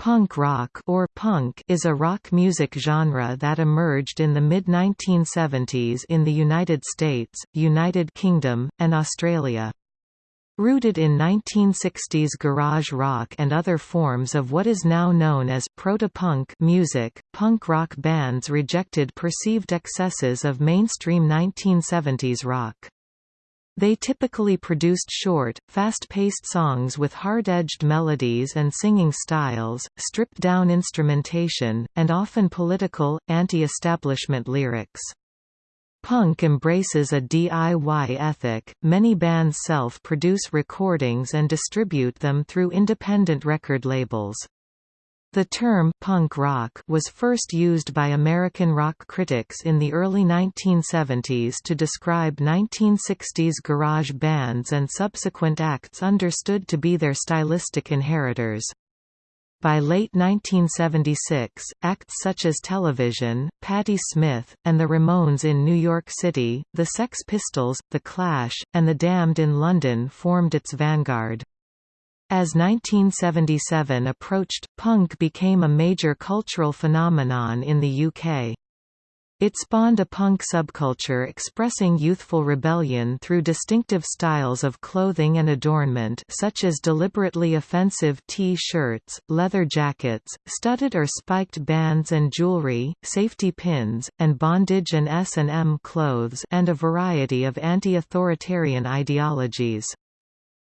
Punk rock or punk is a rock music genre that emerged in the mid-1970s in the United States, United Kingdom, and Australia. Rooted in 1960s garage rock and other forms of what is now known as proto-punk music, punk rock bands rejected perceived excesses of mainstream 1970s rock. They typically produced short, fast-paced songs with hard-edged melodies and singing styles, stripped-down instrumentation, and often political, anti-establishment lyrics. Punk embraces a DIY ethic, many bands self-produce recordings and distribute them through independent record labels. The term punk rock was first used by American rock critics in the early 1970s to describe 1960s garage bands and subsequent acts understood to be their stylistic inheritors. By late 1976, acts such as Television, Patti Smith, and the Ramones in New York City, the Sex Pistols, The Clash, and The Damned in London formed its vanguard. As 1977 approached, punk became a major cultural phenomenon in the UK. It spawned a punk subculture expressing youthful rebellion through distinctive styles of clothing and adornment such as deliberately offensive T-shirts, leather jackets, studded or spiked bands and jewelry, safety pins, and bondage and S&M clothes and a variety of anti-authoritarian ideologies.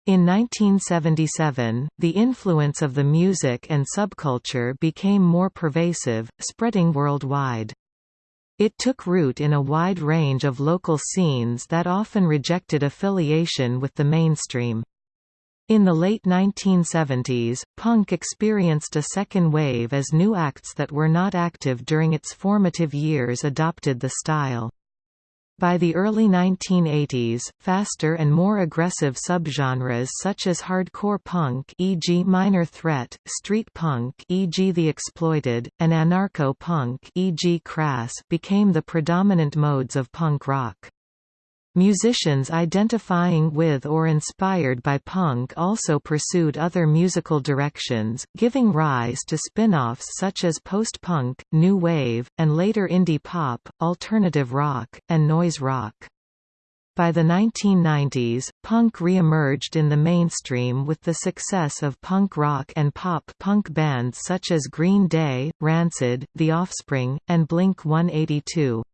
In 1977, the influence of the music and subculture became more pervasive, spreading worldwide. It took root in a wide range of local scenes that often rejected affiliation with the mainstream. In the late 1970s, punk experienced a second wave as new acts that were not active during its formative years adopted the style. By the early 1980s, faster and more aggressive subgenres such as hardcore punk e.g. Minor Threat, street punk e.g. The Exploited, and anarcho-punk e.g. Crass became the predominant modes of punk rock. Musicians identifying with or inspired by punk also pursued other musical directions, giving rise to spin-offs such as post-punk, new wave, and later indie pop, alternative rock, and noise rock. By the 1990s, punk re-emerged in the mainstream with the success of punk rock and pop punk bands such as Green Day, Rancid, The Offspring, and Blink-182.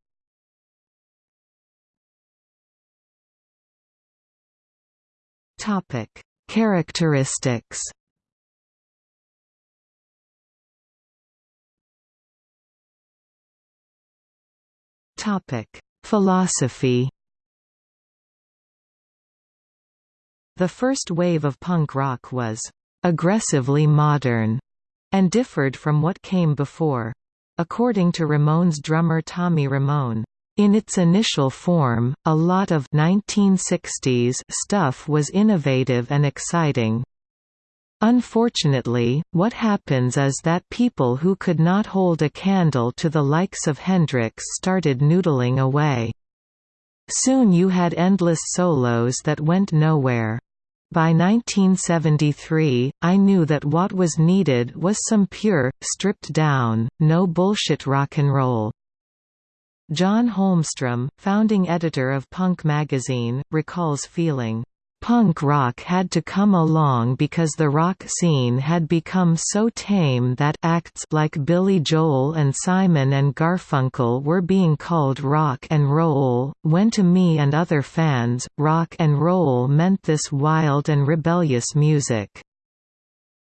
Topic: Characteristics. Topic: Philosophy. The first wave of punk rock was aggressively modern and differed from what came before. According to Ramones drummer Tommy Ramone, in its initial form, a lot of 1960s stuff was innovative and exciting. Unfortunately, what happens is that people who could not hold a candle to the likes of Hendrix started noodling away. Soon you had endless solos that went nowhere. By 1973, I knew that what was needed was some pure, stripped down, no bullshit rock and roll. John Holmstrom, founding editor of Punk magazine, recalls feeling, "...punk rock had to come along because the rock scene had become so tame that acts like Billy Joel and Simon and Garfunkel were being called rock and roll, when to me and other fans, rock and roll meant this wild and rebellious music."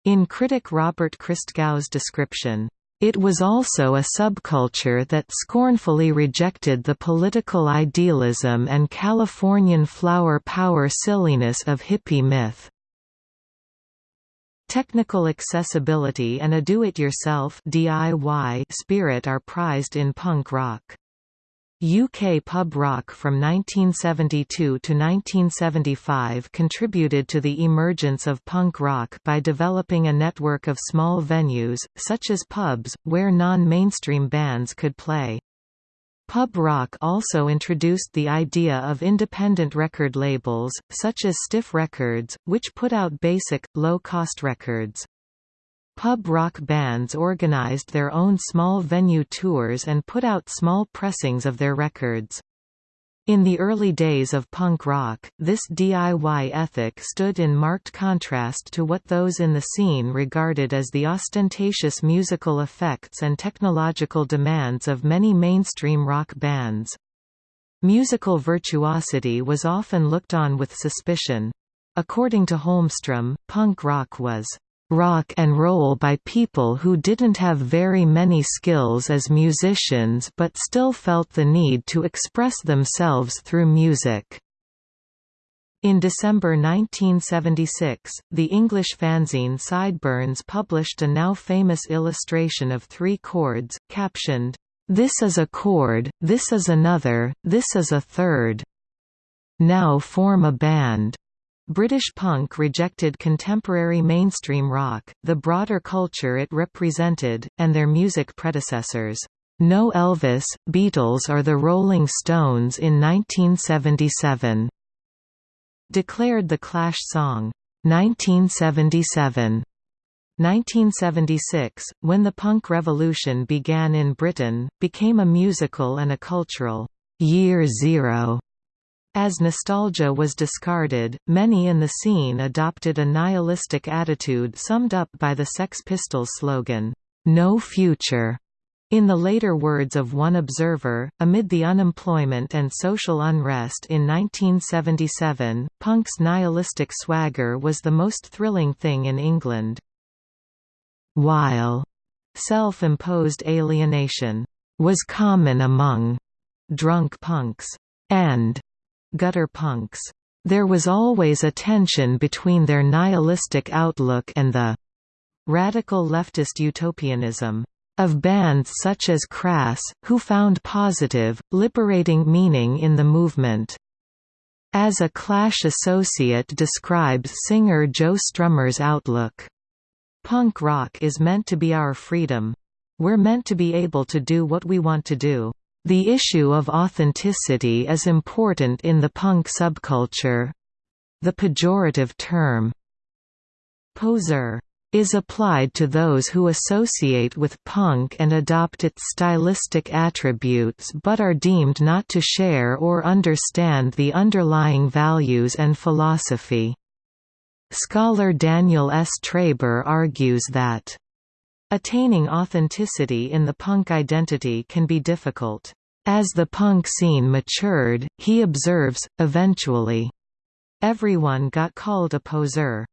In critic Robert Christgau's description, it was also a subculture that scornfully rejected the political idealism and Californian flower power silliness of hippie myth. Technical accessibility and a do-it-yourself spirit are prized in punk rock. UK pub rock from 1972 to 1975 contributed to the emergence of punk rock by developing a network of small venues, such as pubs, where non-mainstream bands could play. Pub rock also introduced the idea of independent record labels, such as Stiff Records, which put out basic, low-cost records. Pub rock bands organized their own small venue tours and put out small pressings of their records. In the early days of punk rock, this DIY ethic stood in marked contrast to what those in the scene regarded as the ostentatious musical effects and technological demands of many mainstream rock bands. Musical virtuosity was often looked on with suspicion. According to Holmstrom, punk rock was rock and roll by people who didn't have very many skills as musicians but still felt the need to express themselves through music. In December 1976, the English fanzine Sideburns published a now famous illustration of three chords, captioned, "'This is a chord, this is another, this is a third. Now form a band." British punk rejected contemporary mainstream rock, the broader culture it represented, and their music predecessors. No Elvis, Beatles or the Rolling Stones in 1977. Declared the Clash song, 1977. 1976, when the punk revolution began in Britain, became a musical and a cultural year zero as nostalgia was discarded, many in the scene adopted a nihilistic attitude summed up by the Sex Pistols slogan, "'No Future' In the later words of one observer, amid the unemployment and social unrest in 1977, punk's nihilistic swagger was the most thrilling thing in England. While self-imposed alienation was common among drunk punks and gutter punks. There was always a tension between their nihilistic outlook and the radical leftist utopianism of bands such as Crass, who found positive, liberating meaning in the movement. As a Clash associate describes singer Joe Strummer's outlook, Punk rock is meant to be our freedom. We're meant to be able to do what we want to do. The issue of authenticity is important in the punk subculture. The pejorative term, poser, is applied to those who associate with punk and adopt its stylistic attributes but are deemed not to share or understand the underlying values and philosophy. Scholar Daniel S. Traber argues that Attaining authenticity in the punk identity can be difficult. As the punk scene matured, he observes, eventually, everyone got called a poser.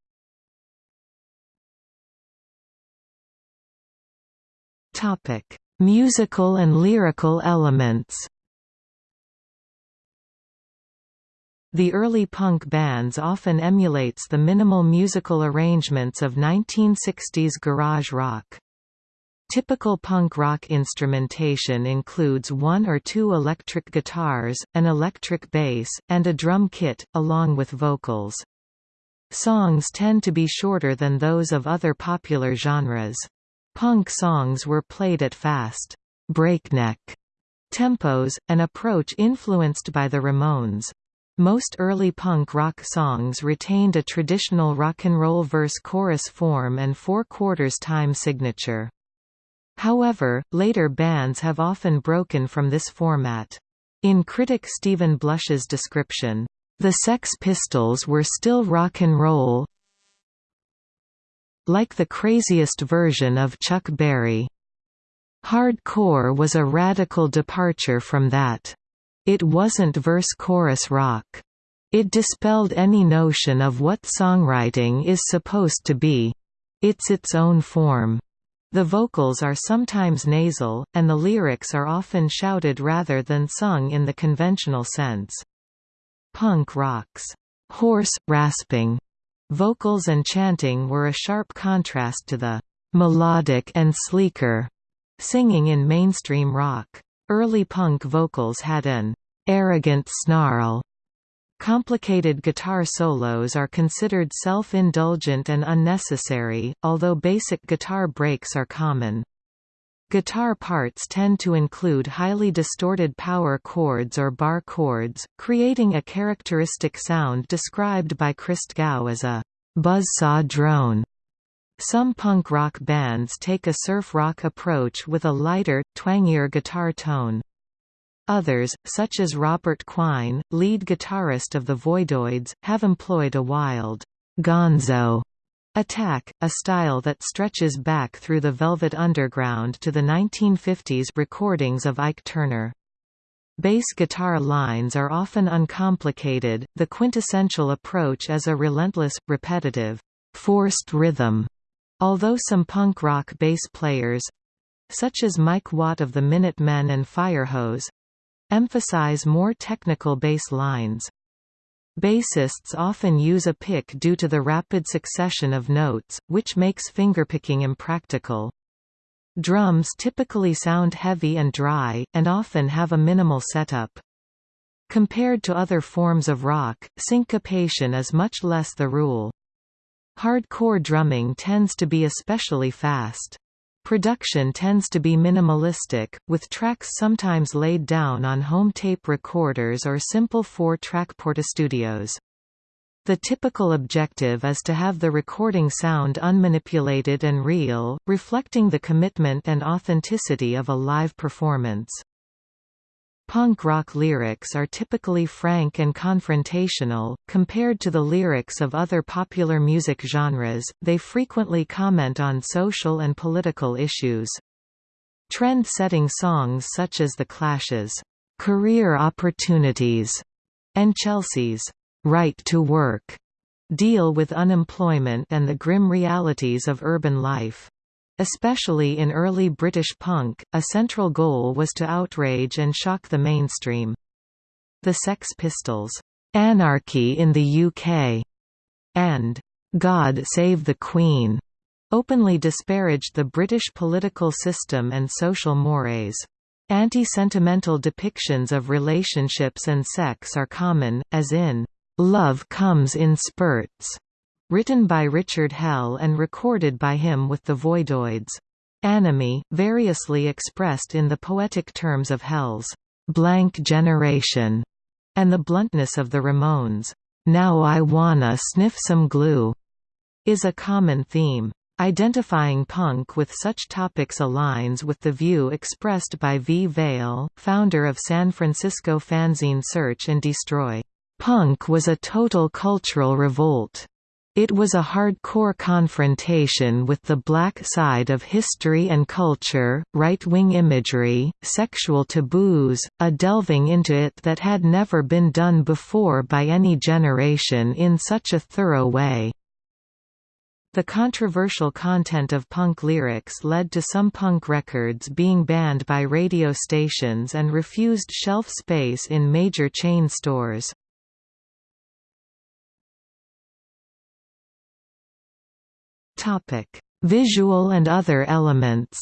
Topic: Musical and lyrical elements. The early punk bands often emulates the minimal musical arrangements of 1960s garage rock. Typical punk rock instrumentation includes one or two electric guitars, an electric bass, and a drum kit, along with vocals. Songs tend to be shorter than those of other popular genres. Punk songs were played at fast, breakneck tempos, an approach influenced by the Ramones. Most early punk rock songs retained a traditional rock and roll verse-chorus form and four-quarters time signature. However, later bands have often broken from this format. In critic Steven Blush's description, "...the Sex Pistols were still rock and roll like the craziest version of Chuck Berry. Hardcore was a radical departure from that. It wasn't verse-chorus rock. It dispelled any notion of what songwriting is supposed to be. It's its own form. The vocals are sometimes nasal, and the lyrics are often shouted rather than sung in the conventional sense. Punk rock's hoarse, rasping vocals and chanting were a sharp contrast to the melodic and sleeker singing in mainstream rock. Early punk vocals had an arrogant snarl Complicated guitar solos are considered self-indulgent and unnecessary, although basic guitar breaks are common. Guitar parts tend to include highly distorted power chords or bar chords, creating a characteristic sound described by Christgau as a buzzsaw drone. Some punk rock bands take a surf rock approach with a lighter, twangier guitar tone. Others, such as Robert Quine, lead guitarist of the Voidoids, have employed a wild, gonzo attack, a style that stretches back through the Velvet Underground to the 1950s recordings of Ike Turner. Bass guitar lines are often uncomplicated, the quintessential approach is a relentless, repetitive, forced rhythm, although some punk rock bass players—such as Mike Watt of the Minutemen and Firehose—emphasize more technical bass lines. Bassists often use a pick due to the rapid succession of notes, which makes fingerpicking impractical. Drums typically sound heavy and dry, and often have a minimal setup. Compared to other forms of rock, syncopation is much less the rule. Hardcore drumming tends to be especially fast. Production tends to be minimalistic, with tracks sometimes laid down on home tape recorders or simple four-track portastudios. The typical objective is to have the recording sound unmanipulated and real, reflecting the commitment and authenticity of a live performance. Punk rock lyrics are typically frank and confrontational. Compared to the lyrics of other popular music genres, they frequently comment on social and political issues. Trend setting songs such as The Clash's Career Opportunities and Chelsea's right to work deal with unemployment and the grim realities of urban life. Especially in early British punk, a central goal was to outrage and shock the mainstream. The Sex Pistols' "'Anarchy in the UK' and "'God Save the Queen' openly disparaged the British political system and social mores. Anti-sentimental depictions of relationships and sex are common, as in Love Comes in Spurts, written by Richard Hell and recorded by him with the Voidoids. Anomie, variously expressed in the poetic terms of Hell's blank generation, and the bluntness of the Ramones, Now I Wanna Sniff Some Glue, is a common theme. Identifying punk with such topics aligns with the view expressed by V. Vale, founder of San Francisco fanzine Search and Destroy. Punk was a total cultural revolt. It was a hardcore confrontation with the black side of history and culture, right-wing imagery, sexual taboos, a delving into it that had never been done before by any generation in such a thorough way. The controversial content of punk lyrics led to some punk records being banned by radio stations and refused shelf space in major chain stores. Visual and other elements.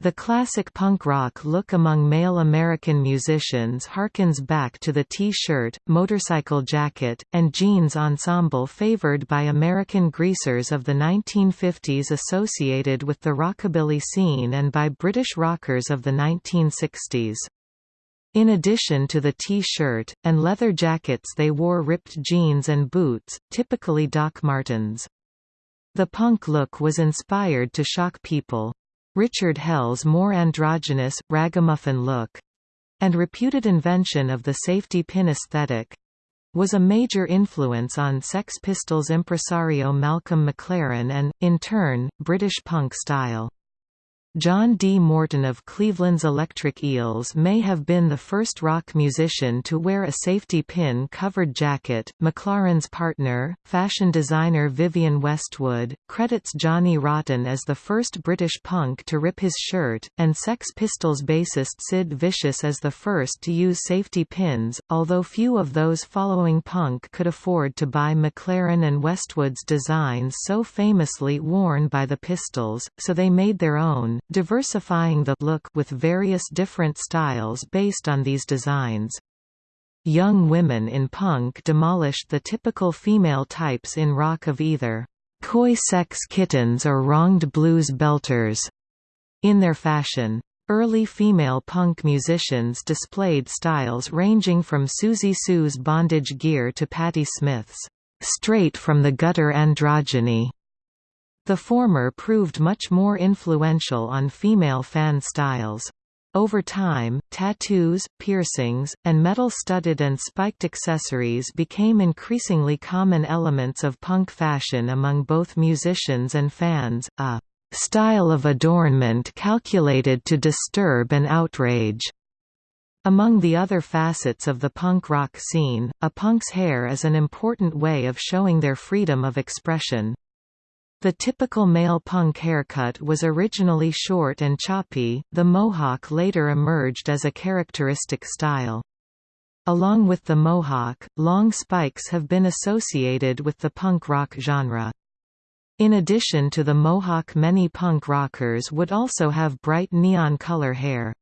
The classic punk rock look among male American musicians harkens back to the T-shirt, motorcycle jacket, and jeans ensemble favored by American greasers of the 1950s associated with the rockabilly scene and by British rockers of the 1960s. In addition to the T-shirt, and leather jackets they wore ripped jeans and boots, typically Doc Martens. The punk look was inspired to shock people. Richard Hell's more androgynous, ragamuffin look—and reputed invention of the safety pin aesthetic—was a major influence on Sex Pistols impresario Malcolm McLaren and, in turn, British punk style. John D. Morton of Cleveland's Electric Eels may have been the first rock musician to wear a safety pin-covered jacket. McLaren's partner, fashion designer Vivienne Westwood, credits Johnny Rotten as the first British punk to rip his shirt, and Sex Pistols bassist Sid Vicious as the first to use safety pins, although few of those following punk could afford to buy McLaren and Westwood's designs so famously worn by the Pistols, so they made their own diversifying the look with various different styles based on these designs. Young women in punk demolished the typical female types in rock of either coy sex kittens or wronged blues belters in their fashion. Early female punk musicians displayed styles ranging from Siouxsie Sioux's bondage gear to Patti Smith's straight from the gutter androgyny. The former proved much more influential on female fan styles. Over time, tattoos, piercings, and metal-studded and spiked accessories became increasingly common elements of punk fashion among both musicians and fans, a style of adornment calculated to disturb and outrage. Among the other facets of the punk rock scene, a punk's hair is an important way of showing their freedom of expression. The typical male punk haircut was originally short and choppy, the mohawk later emerged as a characteristic style. Along with the mohawk, long spikes have been associated with the punk rock genre. In addition to the mohawk many punk rockers would also have bright neon color hair.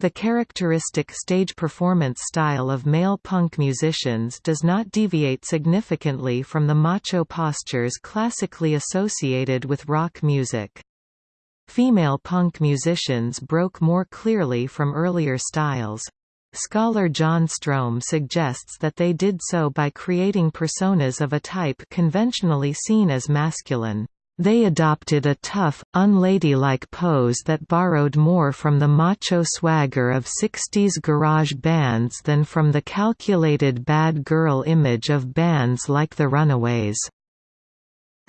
The characteristic stage performance style of male punk musicians does not deviate significantly from the macho postures classically associated with rock music. Female punk musicians broke more clearly from earlier styles. Scholar John Strohm suggests that they did so by creating personas of a type conventionally seen as masculine. They adopted a tough, unladylike pose that borrowed more from the macho swagger of 60s garage bands than from the calculated bad girl image of bands like the Runaways.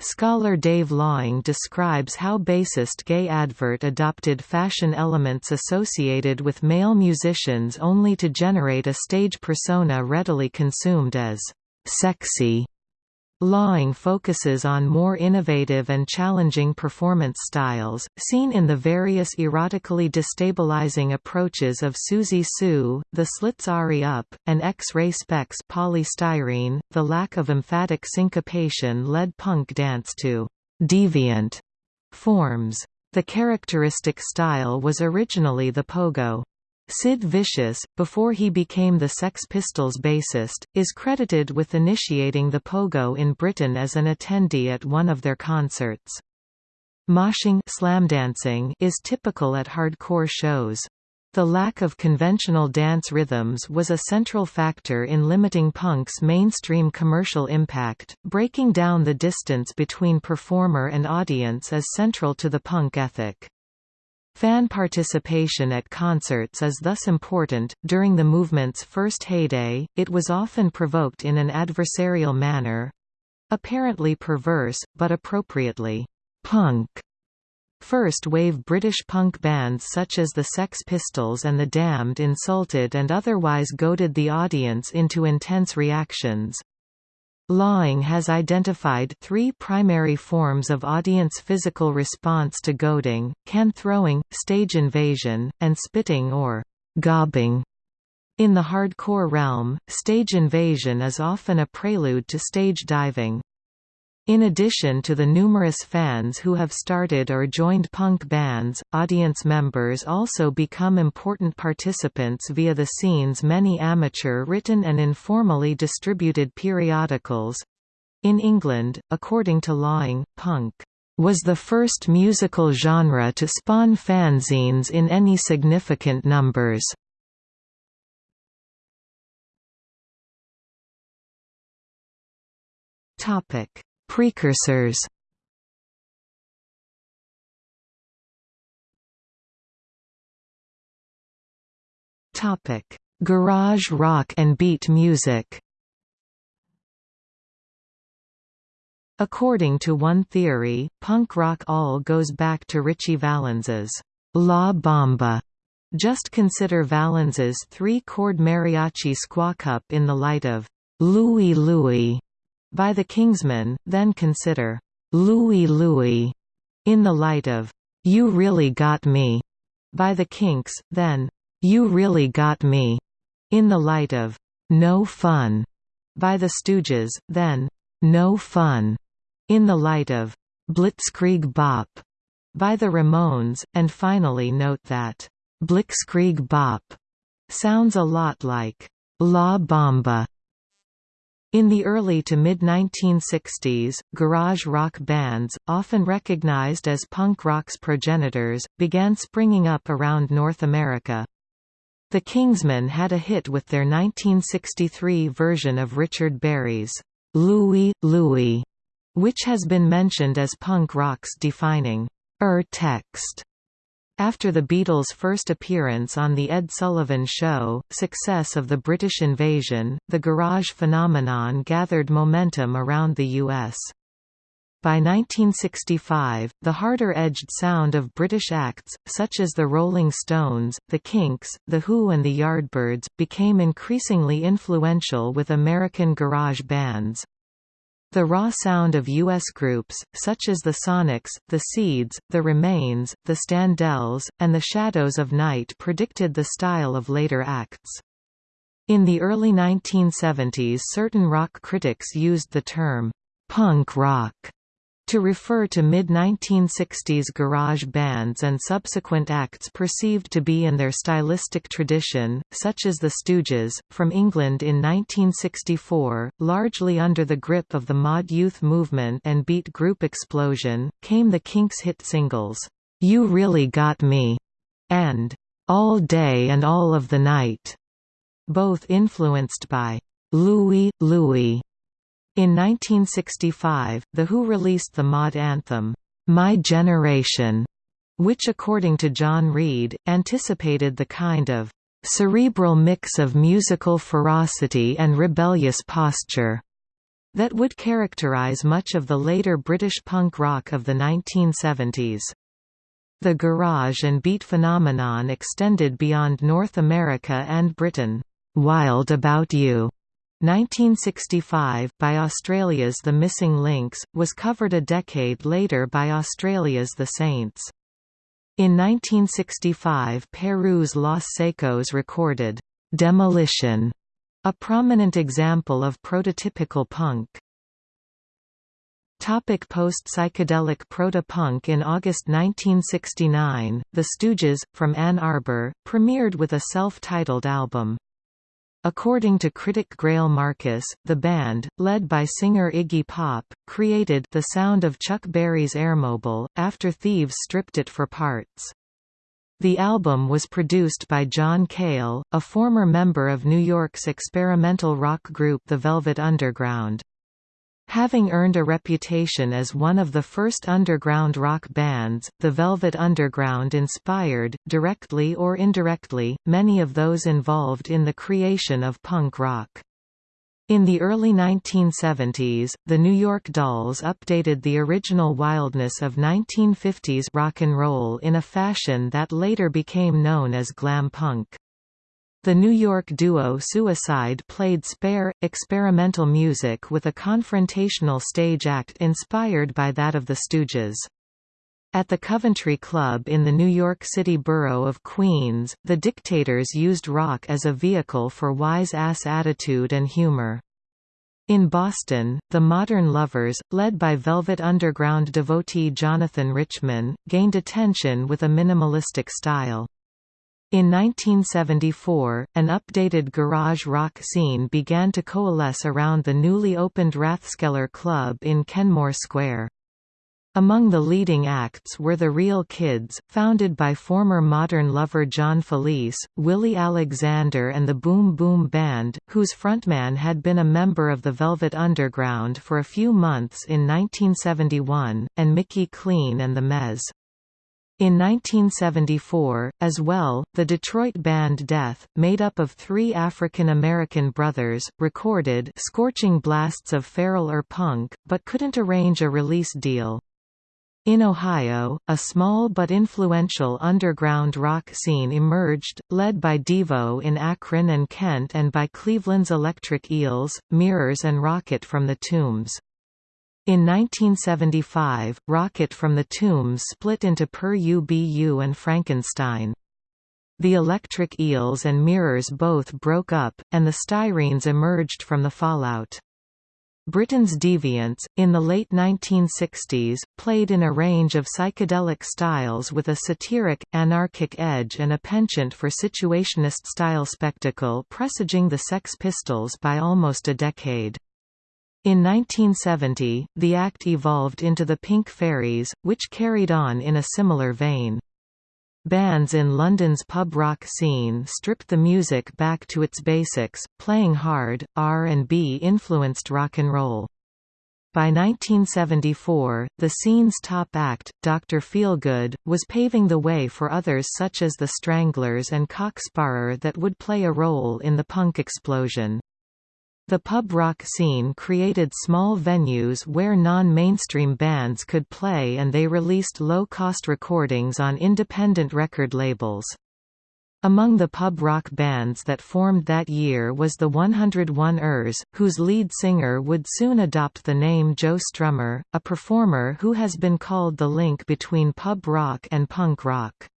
Scholar Dave Laing describes how bassist Gaye Advert adopted fashion elements associated with male musicians only to generate a stage persona readily consumed as sexy Laing focuses on more innovative and challenging performance styles, seen in the various erotically destabilizing approaches of Siouxsie Sioux, the slits Ari up, and X-Ray Spex polystyrene. The lack of emphatic syncopation led punk dance to deviant forms. The characteristic style was originally the pogo. Sid Vicious, before he became the Sex Pistols bassist, is credited with initiating the pogo in Britain as an attendee at one of their concerts. Moshing slamdancing is typical at hardcore shows. The lack of conventional dance rhythms was a central factor in limiting punk's mainstream commercial impact, breaking down the distance between performer and audience as central to the punk ethic. Fan participation at concerts is thus important. During the movement's first heyday, it was often provoked in an adversarial manner apparently perverse, but appropriately punk. First-wave British punk bands such as the Sex Pistols and the Damned insulted and otherwise goaded the audience into intense reactions. Laing has identified three primary forms of audience physical response to goading, can throwing, stage invasion, and spitting or gobbing. In the hardcore realm, stage invasion is often a prelude to stage diving. In addition to the numerous fans who have started or joined punk bands, audience members also become important participants via the scene's many amateur written and informally distributed periodicals. In England, according to Laing, punk was the first musical genre to spawn fanzines in any significant numbers. Topic Precursors Topic: Garage rock and beat music. According to one theory, punk rock all goes back to Ritchie Valens's La Bamba. Just consider Valens's three-chord mariachi squawk up in the light of Louie Louie by the Kingsmen, then consider Louie Louie in the light of You Really Got Me by the Kinks, then You Really Got Me in the light of No Fun by the Stooges, then No Fun in the light of Blitzkrieg Bop by the Ramones, and finally note that Blitzkrieg Bop sounds a lot like La Bamba in the early to mid-1960s, garage rock bands, often recognized as punk rock's progenitors, began springing up around North America. The Kingsmen had a hit with their 1963 version of Richard Berry's Louie, Louie, which has been mentioned as punk rock's defining ur text. After the Beatles' first appearance on The Ed Sullivan Show, success of the British invasion, the garage phenomenon gathered momentum around the U.S. By 1965, the harder-edged sound of British acts, such as the Rolling Stones, the Kinks, The Who and the Yardbirds, became increasingly influential with American garage bands. The raw sound of U.S. groups, such as the Sonics, the Seeds, the Remains, the Standells, and the Shadows of Night predicted the style of later acts. In the early 1970s certain rock critics used the term, "'punk rock' to refer to mid-1960s garage bands and subsequent acts perceived to be in their stylistic tradition, such as the Stooges, from England in 1964, largely under the grip of the mod youth movement and beat group explosion, came the Kinks hit singles, "'You Really Got Me' and "'All Day and All of the Night', both influenced by "'Louie, Louie' In 1965, The Who released the mod anthem, My Generation, which according to John Reid, anticipated the kind of cerebral mix of musical ferocity and rebellious posture that would characterize much of the later British punk rock of the 1970s. The garage and beat phenomenon extended beyond North America and Britain. Wild About You 1965 by Australia's The Missing Links, was covered a decade later by Australia's The Saints. In 1965 Peru's Los Saicos recorded, "'Demolition", a prominent example of prototypical punk. Topic Post-psychedelic proto-punk In August 1969, The Stooges, from Ann Arbor, premiered with a self-titled album. According to critic Greil Marcus, the band, led by singer Iggy Pop, created the sound of Chuck Berry's Airmobile, after thieves stripped it for parts. The album was produced by John Cale, a former member of New York's experimental rock group The Velvet Underground. Having earned a reputation as one of the first underground rock bands, the Velvet Underground inspired, directly or indirectly, many of those involved in the creation of punk rock. In the early 1970s, the New York Dolls updated the original wildness of 1950s rock and roll in a fashion that later became known as glam punk. The New York duo Suicide played spare, experimental music with a confrontational stage act inspired by that of the Stooges. At the Coventry Club in the New York City borough of Queens, the Dictators used rock as a vehicle for wise-ass attitude and humor. In Boston, the Modern Lovers, led by Velvet Underground devotee Jonathan Richman, gained attention with a minimalistic style. In 1974, an updated garage rock scene began to coalesce around the newly opened Rathskeller Club in Kenmore Square. Among the leading acts were the Real Kids, founded by former Modern lover John Felice, Willie Alexander and the Boom Boom Band, whose frontman had been a member of the Velvet Underground for a few months in 1971, and Mickey Clean and the Mezz. In 1974, as well, the Detroit band Death, made up of three African American brothers, recorded scorching blasts of feral or punk, but couldn't arrange a release deal. In Ohio, a small but influential underground rock scene emerged, led by Devo in Akron and Kent and by Cleveland's Electric Eels, Mirrors and Rocket from the Tombs. In 1975, Rocket from the Tombs split into Pere Ubu and Frankenstein. The Electric Eels and Mirrors both broke up, and the Styrenes emerged from the fallout. Britain's Deviants, in the late 1960s, played in a range of psychedelic styles with a satiric, anarchic edge and a penchant for situationist-style spectacle presaging the Sex Pistols by almost a decade. In 1970, the act evolved into the Pink Fairies, which carried on in a similar vein. Bands in London's pub rock scene stripped the music back to its basics, playing hard, R&B influenced rock and roll. By 1974, the scene's top act, Dr. Feelgood, was paving the way for others such as the Stranglers and Cock Sparrer that would play a role in the punk explosion. The pub rock scene created small venues where non-mainstream bands could play and they released low-cost recordings on independent record labels. Among the pub rock bands that formed that year was the 101 Ers, whose lead singer would soon adopt the name Joe Strummer, a performer who has been called the link between pub rock and punk rock.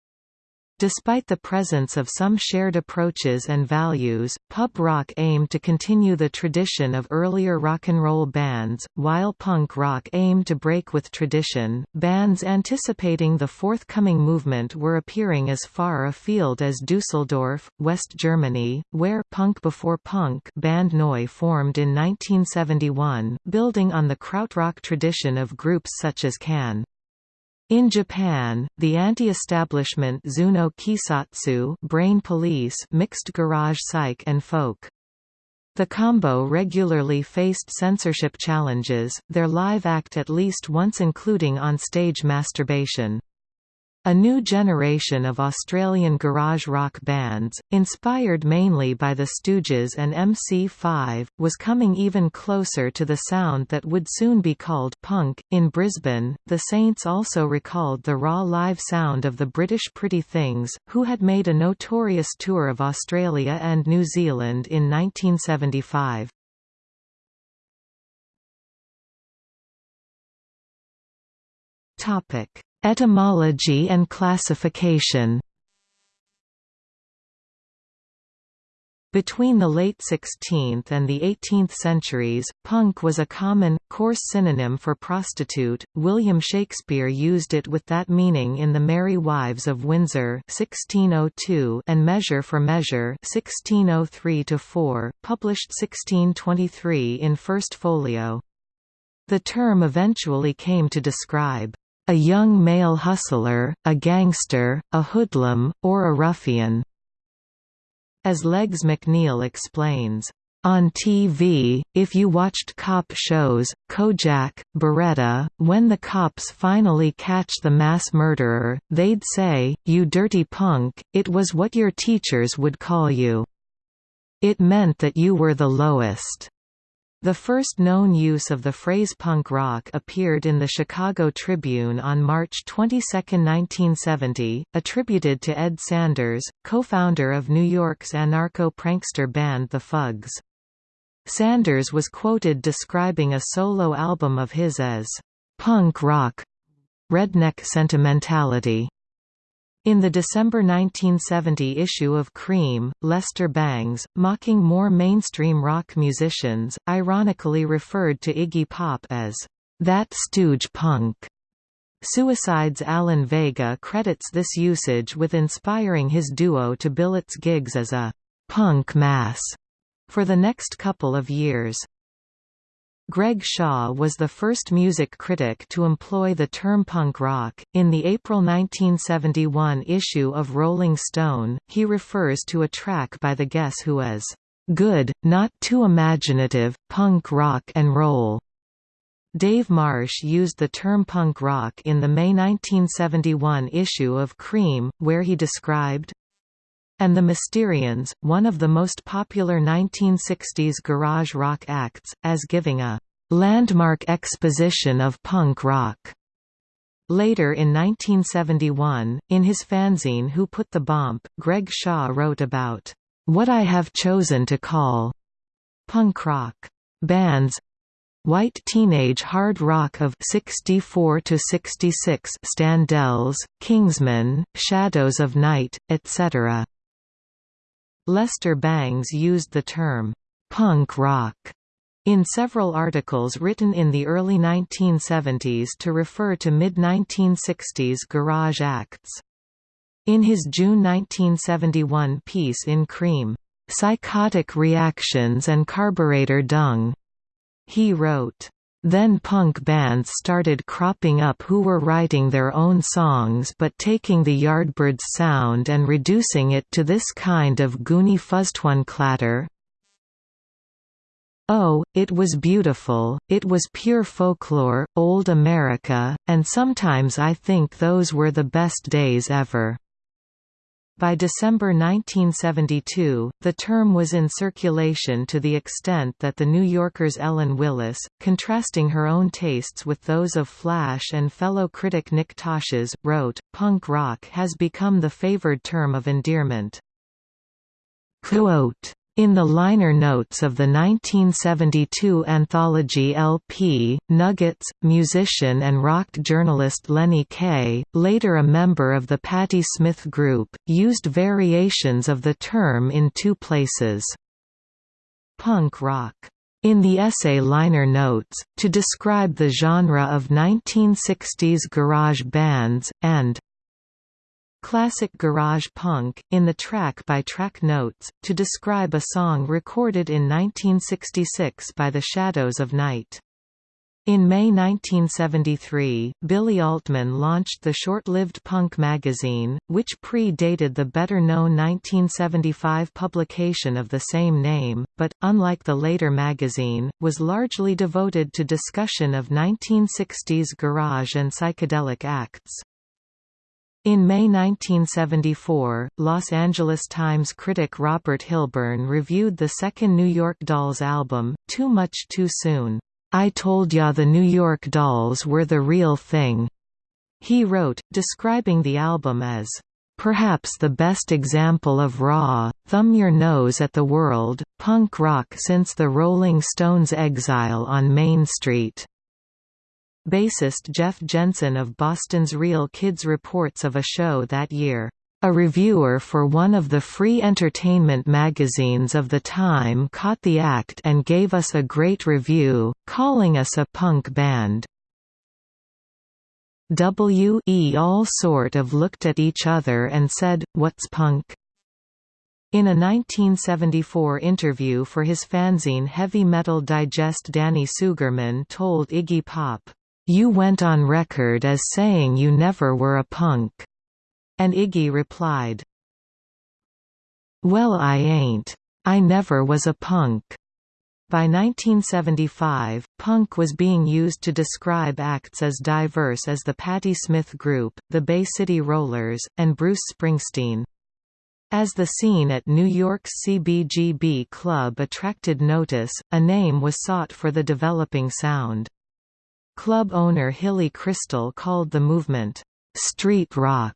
Despite the presence of some shared approaches and values, pub rock aimed to continue the tradition of earlier rock and roll bands, while punk rock aimed to break with tradition. Bands anticipating the forthcoming movement were appearing as far afield as Dusseldorf, West Germany, where Punk Before Punk band Neu formed in 1971, building on the krautrock tradition of groups such as Can. In Japan, the anti-establishment Zuno Keisatsu Brain Police mixed garage psych and folk. The combo regularly faced censorship challenges, their live act at least once including on-stage masturbation. A new generation of Australian garage rock bands, inspired mainly by the Stooges and MC5, was coming even closer to the sound that would soon be called punk. In Brisbane, the Saints also recalled the raw live sound of the British Pretty Things, who had made a notorious tour of Australia and New Zealand in 1975. Topic Etymology and classification Between the late 16th and the 18th centuries, punk was a common, coarse synonym for prostitute. William Shakespeare used it with that meaning in The Merry Wives of Windsor (1602) and Measure for Measure (1603–4), published 1623 in First Folio. The term eventually came to describe a young male hustler, a gangster, a hoodlum, or a ruffian. As Legs McNeil explains, on TV, if you watched cop shows, Kojak, Baretta, when the cops finally catch the mass murderer, they'd say, you dirty punk, it was what your teachers would call you. It meant that you were the lowest. The first known use of the phrase punk rock appeared in the Chicago Tribune on March 22, 1970, attributed to Ed Sanders, co-founder of New York's anarcho-prankster band The Fugs. Sanders was quoted describing a solo album of his as, "...punk rock redneck sentimentality." In the December 1970 issue of Creem, Lester Bangs, mocking more mainstream rock musicians, ironically referred to Iggy Pop as, "...that stooge punk." Suicide's Alan Vega credits this usage with inspiring his duo to bill its gigs as a «punk mass» for the next couple of years. Greg Shaw was the first music critic to employ the term punk rock. In the April 1971 issue of Rolling Stone, he refers to a track by the Guess Who as good, not too imaginative, punk rock and roll. Dave Marsh used the term punk rock in the May 1971 issue of Creem, where he described and the Mysterians, one of the most popular 1960s garage rock acts, as giving a landmark exposition of punk rock. Later in 1971, in his fanzine Who Put the Bomp, Greg Shaw wrote about, "...what I have chosen to call punk rock bands White teenage hard rock of 64 to 66 Standells, Kingsmen, Shadows of Night, etc. Lester Bangs used the term, "'punk rock' in several articles written in the early 1970s to refer to mid-1960s garage acts. In his June 1971 piece in Creem, "'Psychotic Reactions and Carburetor Dung' he wrote, Then punk bands started cropping up who were writing their own songs but taking the Yardbirds sound and reducing it to this kind of goony fuzztone clatter. Oh, it was beautiful, it was pure folklore, old America, and sometimes I think those were the best days ever. By December 1972, the term was in circulation to the extent that The New Yorker's Ellen Willis, contrasting her own tastes with those of Flash and fellow critic Nick Tosches, wrote, Punk rock has become the favored term of endearment. Quote, in the liner notes of the 1972 anthology LP, Nuggets, musician and rock journalist Lenny Kaye, later a member of the Patti Smith Group, used variations of the term in two places. Punk rock in the essay liner notes, to describe the genre of 1960s garage bands, and classic garage punk, in the track-by-track -track notes, to describe a song recorded in 1966 by the Shadows of Night. In May 1973, Billy Altman launched the short-lived punk magazine, which pre-dated the better-known 1975 publication of the same name, but, unlike the later magazine, was largely devoted to discussion of 1960s garage and psychedelic acts. In May 1974, Los Angeles Times critic Robert Hilburn reviewed the second New York Dolls album, Too Much Too Soon. I told ya the New York Dolls were the real thing. He wrote, describing the album as perhaps the best example of raw, thumb your nose at the world, punk rock since the Rolling Stones' exile on Main Street. Bassist Jeff Jensen of Boston's Real Kids reports of a show that year. A reviewer for one of the free entertainment magazines of the time caught the act and gave us a great review, calling us a punk band. W.E. all sort of looked at each other and said, what's punk? In a 1974 interview for his fanzine Heavy Metal Digest Danny Sugerman told Iggy Pop, you went on record as saying you never were a punk. And Iggy replied, Well I ain't. I never was a punk. By 1975, punk was being used to describe acts as diverse as the Patti Smith Group, the Bay City Rollers, and Bruce Springsteen. As the scene at New York's CBGB Club attracted notice, a name was sought for the developing sound. Club owner Hilly Kristal called the movement, "...street rock".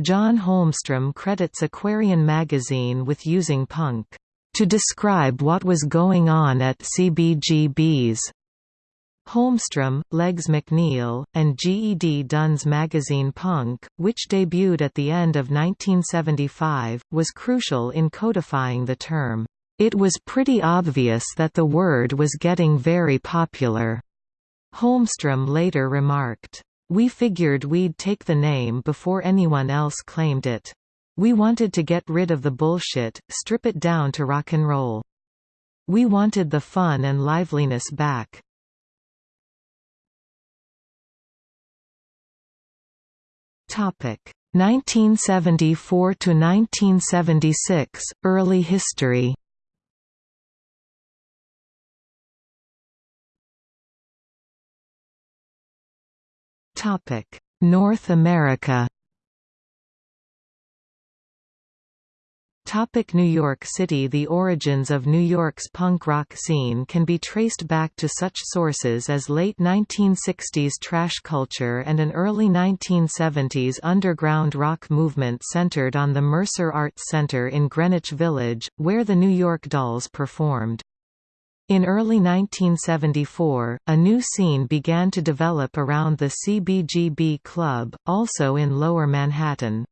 John Holmstrom credits Aquarian magazine with using punk, "...to describe what was going on at CBGB's." Holmstrom, Legs McNeil, and GED Dunn's magazine Punk, which debuted at the end of 1975, was crucial in codifying the term. It was pretty obvious that the word was getting very popular. Holmstrom later remarked, "We figured we'd take the name before anyone else claimed it. We wanted to get rid of the bullshit, strip it down to rock and roll. We wanted the fun and liveliness back." Topic 1974 to 1976 early history North America Topic New York City The origins of New York's punk rock scene can be traced back to such sources as late 1960s trash culture and an early 1970s underground rock movement centered on the Mercer Arts Center in Greenwich Village, where the New York Dolls performed. In early 1974, a new scene began to develop around the CBGB Club, also in Lower Manhattan.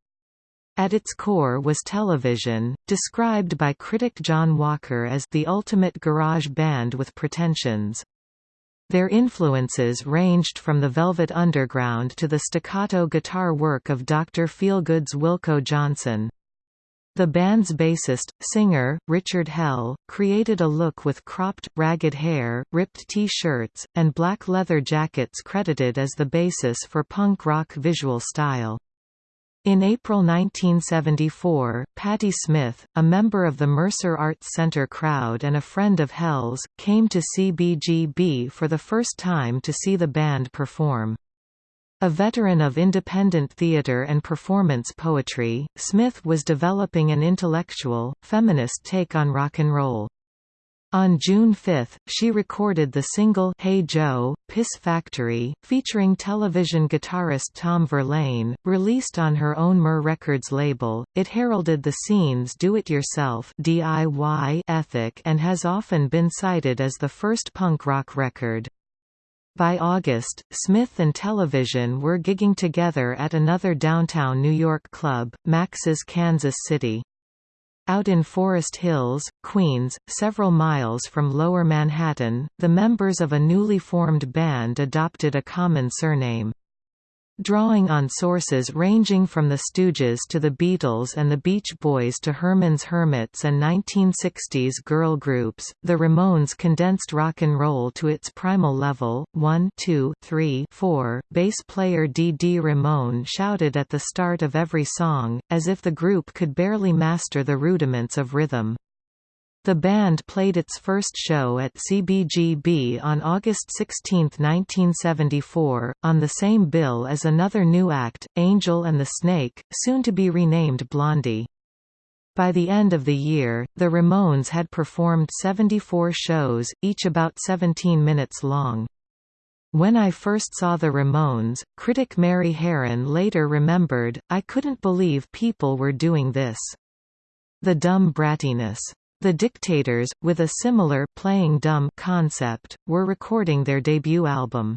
At its core was television, described by critic John Walker as the ultimate garage band with pretensions. Their influences ranged from the Velvet Underground to the staccato guitar work of Dr. Feelgood's Wilko Johnson. The band's bassist, singer, Richard Hell, created a look with cropped, ragged hair, ripped T-shirts, and black leather jackets credited as the basis for punk rock visual style. In April 1974, Patti Smith, a member of the Mercer Arts Center crowd and a friend of Hell's, came to CBGB for the first time to see the band perform. A veteran of independent theater and performance poetry, Smith was developing an intellectual, feminist take on rock and roll. On June 5, she recorded the single Hey Joe, Piss Factory, featuring television guitarist Tom Verlaine, released on her own Mer Records label. It heralded the scene's do-it-yourself (DIY) ethic and has often been cited as the first punk rock record. By August, Smith and Television were gigging together at another downtown New York club, Max's Kansas City. Out in Forest Hills, Queens, several miles from Lower Manhattan, the members of a newly formed band adopted a common surname. Drawing on sources ranging from the Stooges to the Beatles and the Beach Boys to Herman's Hermits and 1960s girl groups, the Ramones condensed rock and roll to its primal level. 1 2, 3, 4, bass player Dee Dee Ramone shouted at the start of every song, as if the group could barely master the rudiments of rhythm. The band played its first show at CBGB on August 16, 1974, on the same bill as another new act, Angel and the Snake, soon to be renamed Blondie. By the end of the year, the Ramones had performed 74 shows, each about 17 minutes long. When I first saw the Ramones, critic Mary Harron later remembered, I couldn't believe people were doing this. The dumb brattiness the Dictators, with a similar playing dumb concept, were recording their debut album.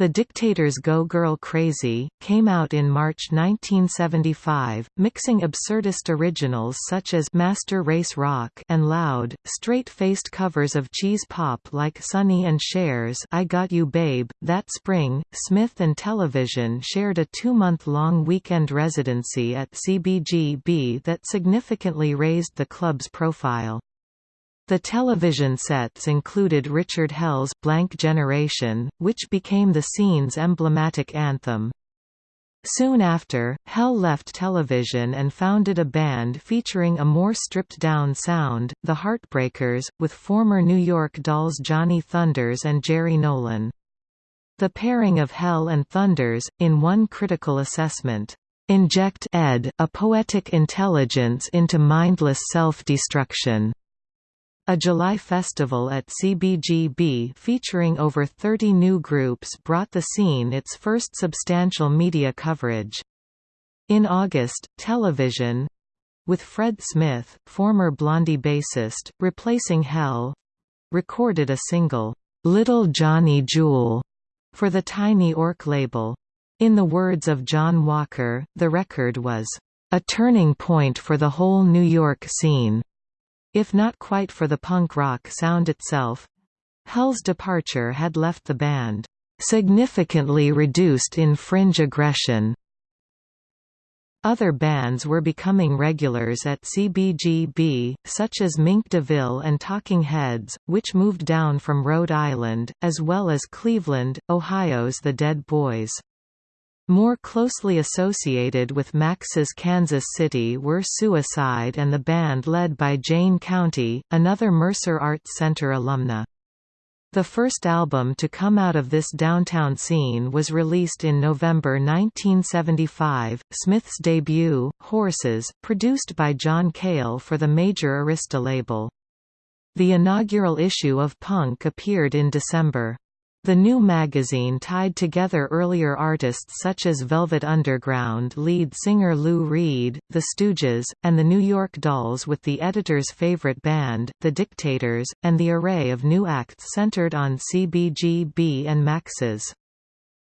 The Dictators' Go Girl Crazy, came out in March 1975, mixing absurdist originals such as Master Race Rock and loud, straight-faced covers of cheese pop like Sonny and Cher's I Got You Babe. That spring, Smith and Television shared a two-month-long weekend residency at CBGB that significantly raised the club's profile. The television sets included Richard Hell's Blank Generation, which became the scene's emblematic anthem. Soon after, Hell left television and founded a band featuring a more stripped-down sound, The Heartbreakers, with former New York Dolls Johnny Thunders and Jerry Nolan. The pairing of Hell and Thunders, in one critical assessment, inject ed a poetic intelligence into mindless self-destruction. A July festival at CBGB featuring over 30 new groups brought the scene its first substantial media coverage. In August, television with Fred Smith, former Blondie bassist, replacing Hell recorded a single, Little Johnny Jewel, for the Tiny Ork label. In the words of John Walker, the record was a turning point for the whole New York scene. If not quite for the punk rock sound itself, Hell's departure had left the band significantly reduced in fringe aggression. Other bands were becoming regulars at CBGB, such as Mink DeVille and Talking Heads, which moved down from Rhode Island, as well as Cleveland, Ohio's The Dead Boys. More closely associated with Max's Kansas City were Suicide and the band led by Jane County, another Mercer Arts Center alumna. The first album to come out of this downtown scene was released in November 1975, Smith's debut, Horses, produced by John Cale for the major Arista label. The inaugural issue of Punk appeared in December. The new magazine tied together earlier artists such as Velvet Underground lead singer Lou Reed, The Stooges, and the New York Dolls with the editor's favorite band, The Dictators, and the array of new acts centered on CBGB and Max's.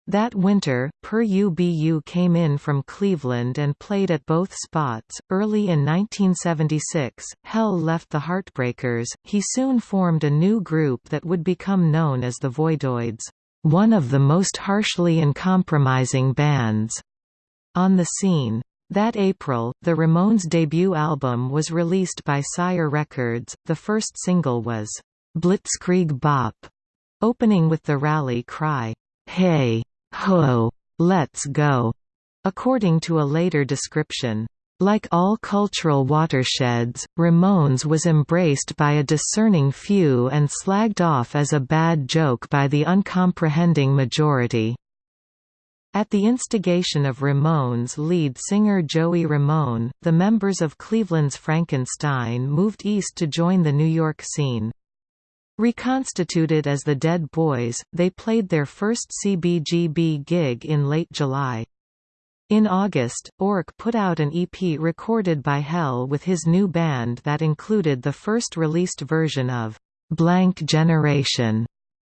That winter, Pere Ubu came in from Cleveland and played at both spots. Early in 1976, Hell left the Heartbreakers. He soon formed a new group that would become known as the Voidoids, one of the most harshly uncompromising bands on the scene. That April, the Ramones' debut album was released by Sire Records. The first single was Blitzkrieg Bop, opening with the rally cry, Hey! Ho! Let's go! According to a later description, like all cultural watersheds, Ramones was embraced by a discerning few and slagged off as a bad joke by the uncomprehending majority. At the instigation of Ramones lead singer Joey Ramone, the members of Cleveland's Frankenstein moved east to join the New York scene. Reconstituted as the Dead Boys, they played their first CBGB gig in late July. In August, Ork put out an EP recorded by Hell with his new band that included the first released version of Blank Generation.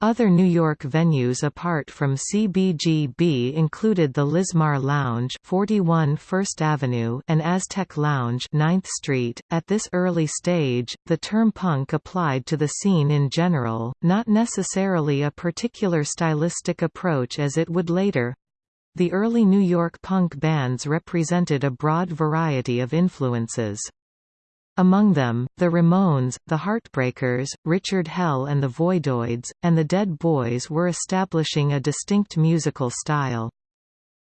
Other New York venues apart from CBGB included the Lismar Lounge 41 First Avenue and Aztec Lounge 9th Street. At this early stage, the term punk applied to the scene in general, not necessarily a particular stylistic approach as it would later, the early New York punk bands represented a broad variety of influences. Among them, the Ramones, the Heartbreakers, Richard Hell and the Voidoids, and the Dead Boys were establishing a distinct musical style.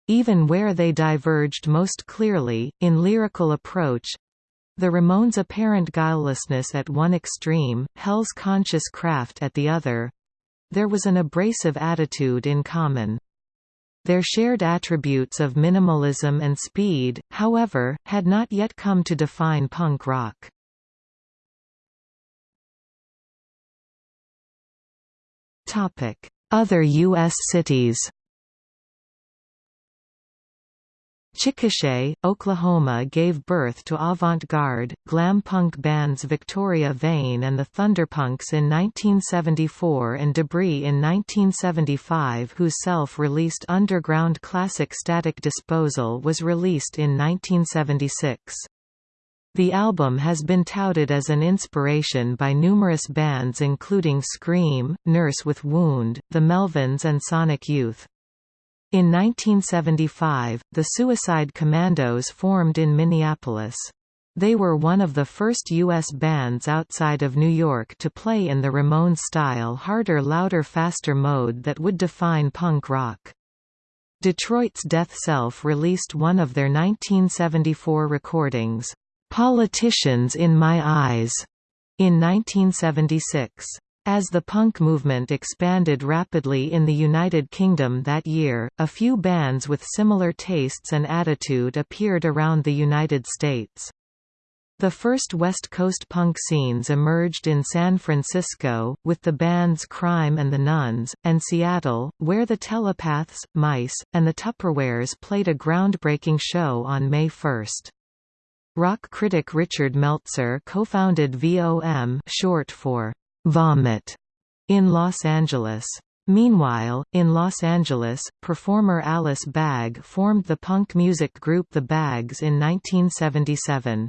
Even where they diverged most clearly, in lyrical approach, the Ramones' apparent guilelessness at one extreme, Hell's conscious craft at the other, there was an abrasive attitude in common. Their shared attributes of minimalism and speed, however, had not yet come to define punk rock. Other U.S. cities Chickasha, Oklahoma gave birth to avant-garde, glam punk bands Victoria Vane and the Thunderpunks in 1974 and Debris in 1975 whose self-released underground classic Static Disposal was released in 1976. The album has been touted as an inspiration by numerous bands including Scream, Nurse with Wound, The Melvins and Sonic Youth. In 1975, the Suicide Commandos formed in Minneapolis. They were one of the first U.S. bands outside of New York to play in the Ramones-style harder louder faster mode that would define punk rock. Detroit's Death Self released one of their 1974 recordings, "'Politicians in My Eyes' in 1976. As the punk movement expanded rapidly in the United Kingdom that year, a few bands with similar tastes and attitude appeared around the United States. The first West Coast punk scenes emerged in San Francisco, with the bands Crime and the Nuns, and Seattle, where the Telepaths, Mice, and the Tupperwares played a groundbreaking show on May 1. Rock critic Richard Meltzer co-founded VOM short for Vomit in Los Angeles. Meanwhile, in Los Angeles, performer Alice Bag formed the punk music group The Bags in 1977.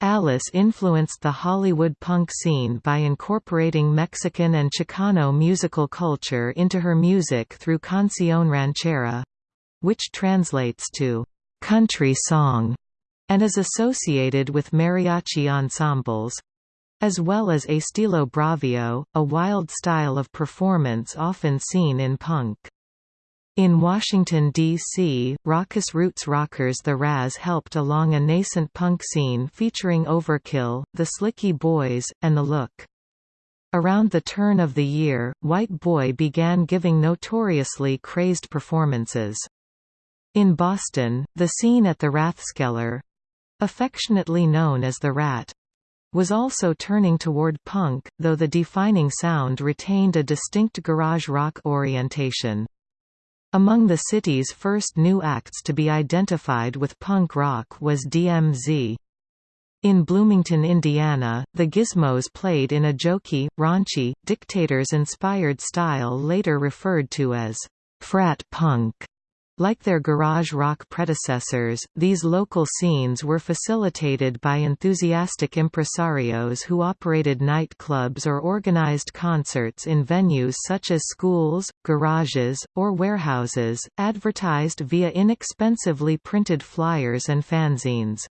Alice influenced the Hollywood punk scene by incorporating Mexican and Chicano musical culture into her music through Canción Ranchera—which translates to «country song» and is associated with mariachi ensembles, as well as a stilo bravio, a wild style of performance often seen in punk. In Washington, D.C., raucous roots rockers The Razz helped along a nascent punk scene featuring Overkill, the Slicky Boys, and The Look. Around the turn of the year, White Boy began giving notoriously crazed performances. In Boston, the scene at the Rathskeller—affectionately known as the Rat, was also turning toward punk, though the defining sound retained a distinct garage rock orientation. Among the city's first new acts to be identified with punk rock was DMZ. In Bloomington, Indiana, the Gizmos played in a jokey, raunchy, Dictators-inspired style later referred to as frat punk. Like their garage rock predecessors, these local scenes were facilitated by enthusiastic impresarios who operated nightclubs or organized concerts in venues such as schools, garages, or warehouses, advertised via inexpensively printed flyers and fanzines.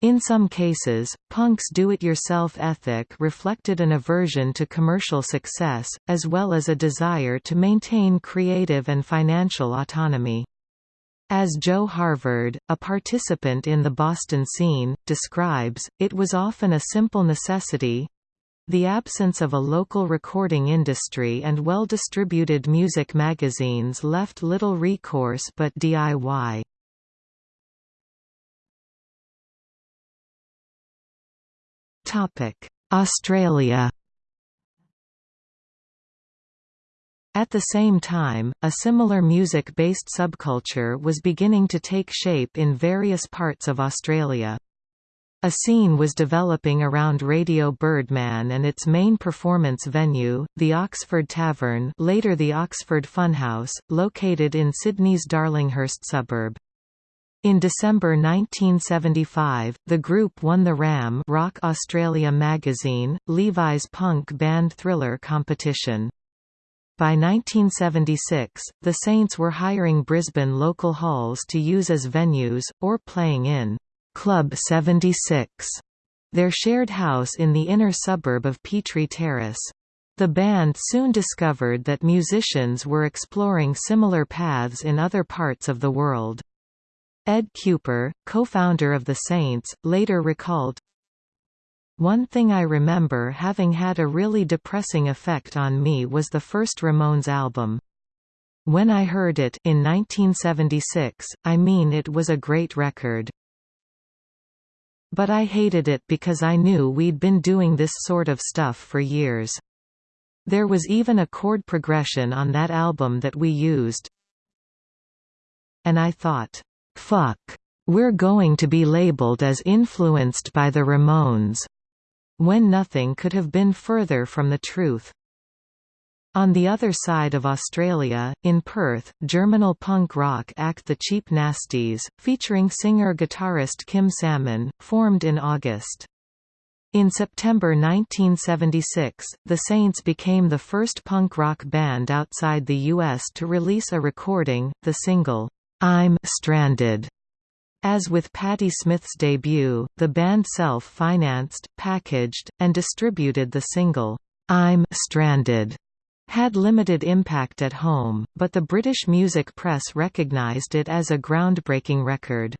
In some cases, punk's do-it-yourself ethic reflected an aversion to commercial success, as well as a desire to maintain creative and financial autonomy. As Joe Harvard, a participant in the Boston scene, describes, it was often a simple necessity, the absence of a local recording industry and well-distributed music magazines left little recourse but DIY. Australia At the same time, a similar music-based subculture was beginning to take shape in various parts of Australia. A scene was developing around Radio Birdman and its main performance venue, the Oxford Tavern later the Oxford Funhouse, located in Sydney's Darlinghurst suburb. In December 1975, the group won the RAM Rock Australia magazine, Levi's punk band Thriller competition. By 1976, the Saints were hiring Brisbane local halls to use as venues, or playing in Club 76, their shared house in the inner suburb of Petrie Terrace. The band soon discovered that musicians were exploring similar paths in other parts of the world. Ed Kuepper, co-founder of the Saints, later recalled, One thing I remember having had a really depressing effect on me was the first Ramones album. When I heard it in 1976, I mean it was a great record. But I hated it because I knew we'd been doing this sort of stuff for years. There was even a chord progression on that album that we used. And I thought, Fuck. We're going to be labeled as influenced by the Ramones. When nothing could have been further from the truth. On the other side of Australia, in Perth, Germinal punk rock act The Cheap Nasties, featuring singer-guitarist Kim Salmon, formed in August. In September 1976, the Saints became the first punk rock band outside the U.S. to release a recording, the single, I'm Stranded. As with Patti Smith's debut, the band self-financed, packaged, and distributed the single, I'm Stranded. Had limited impact at home, but the British music press recognised it as a groundbreaking record.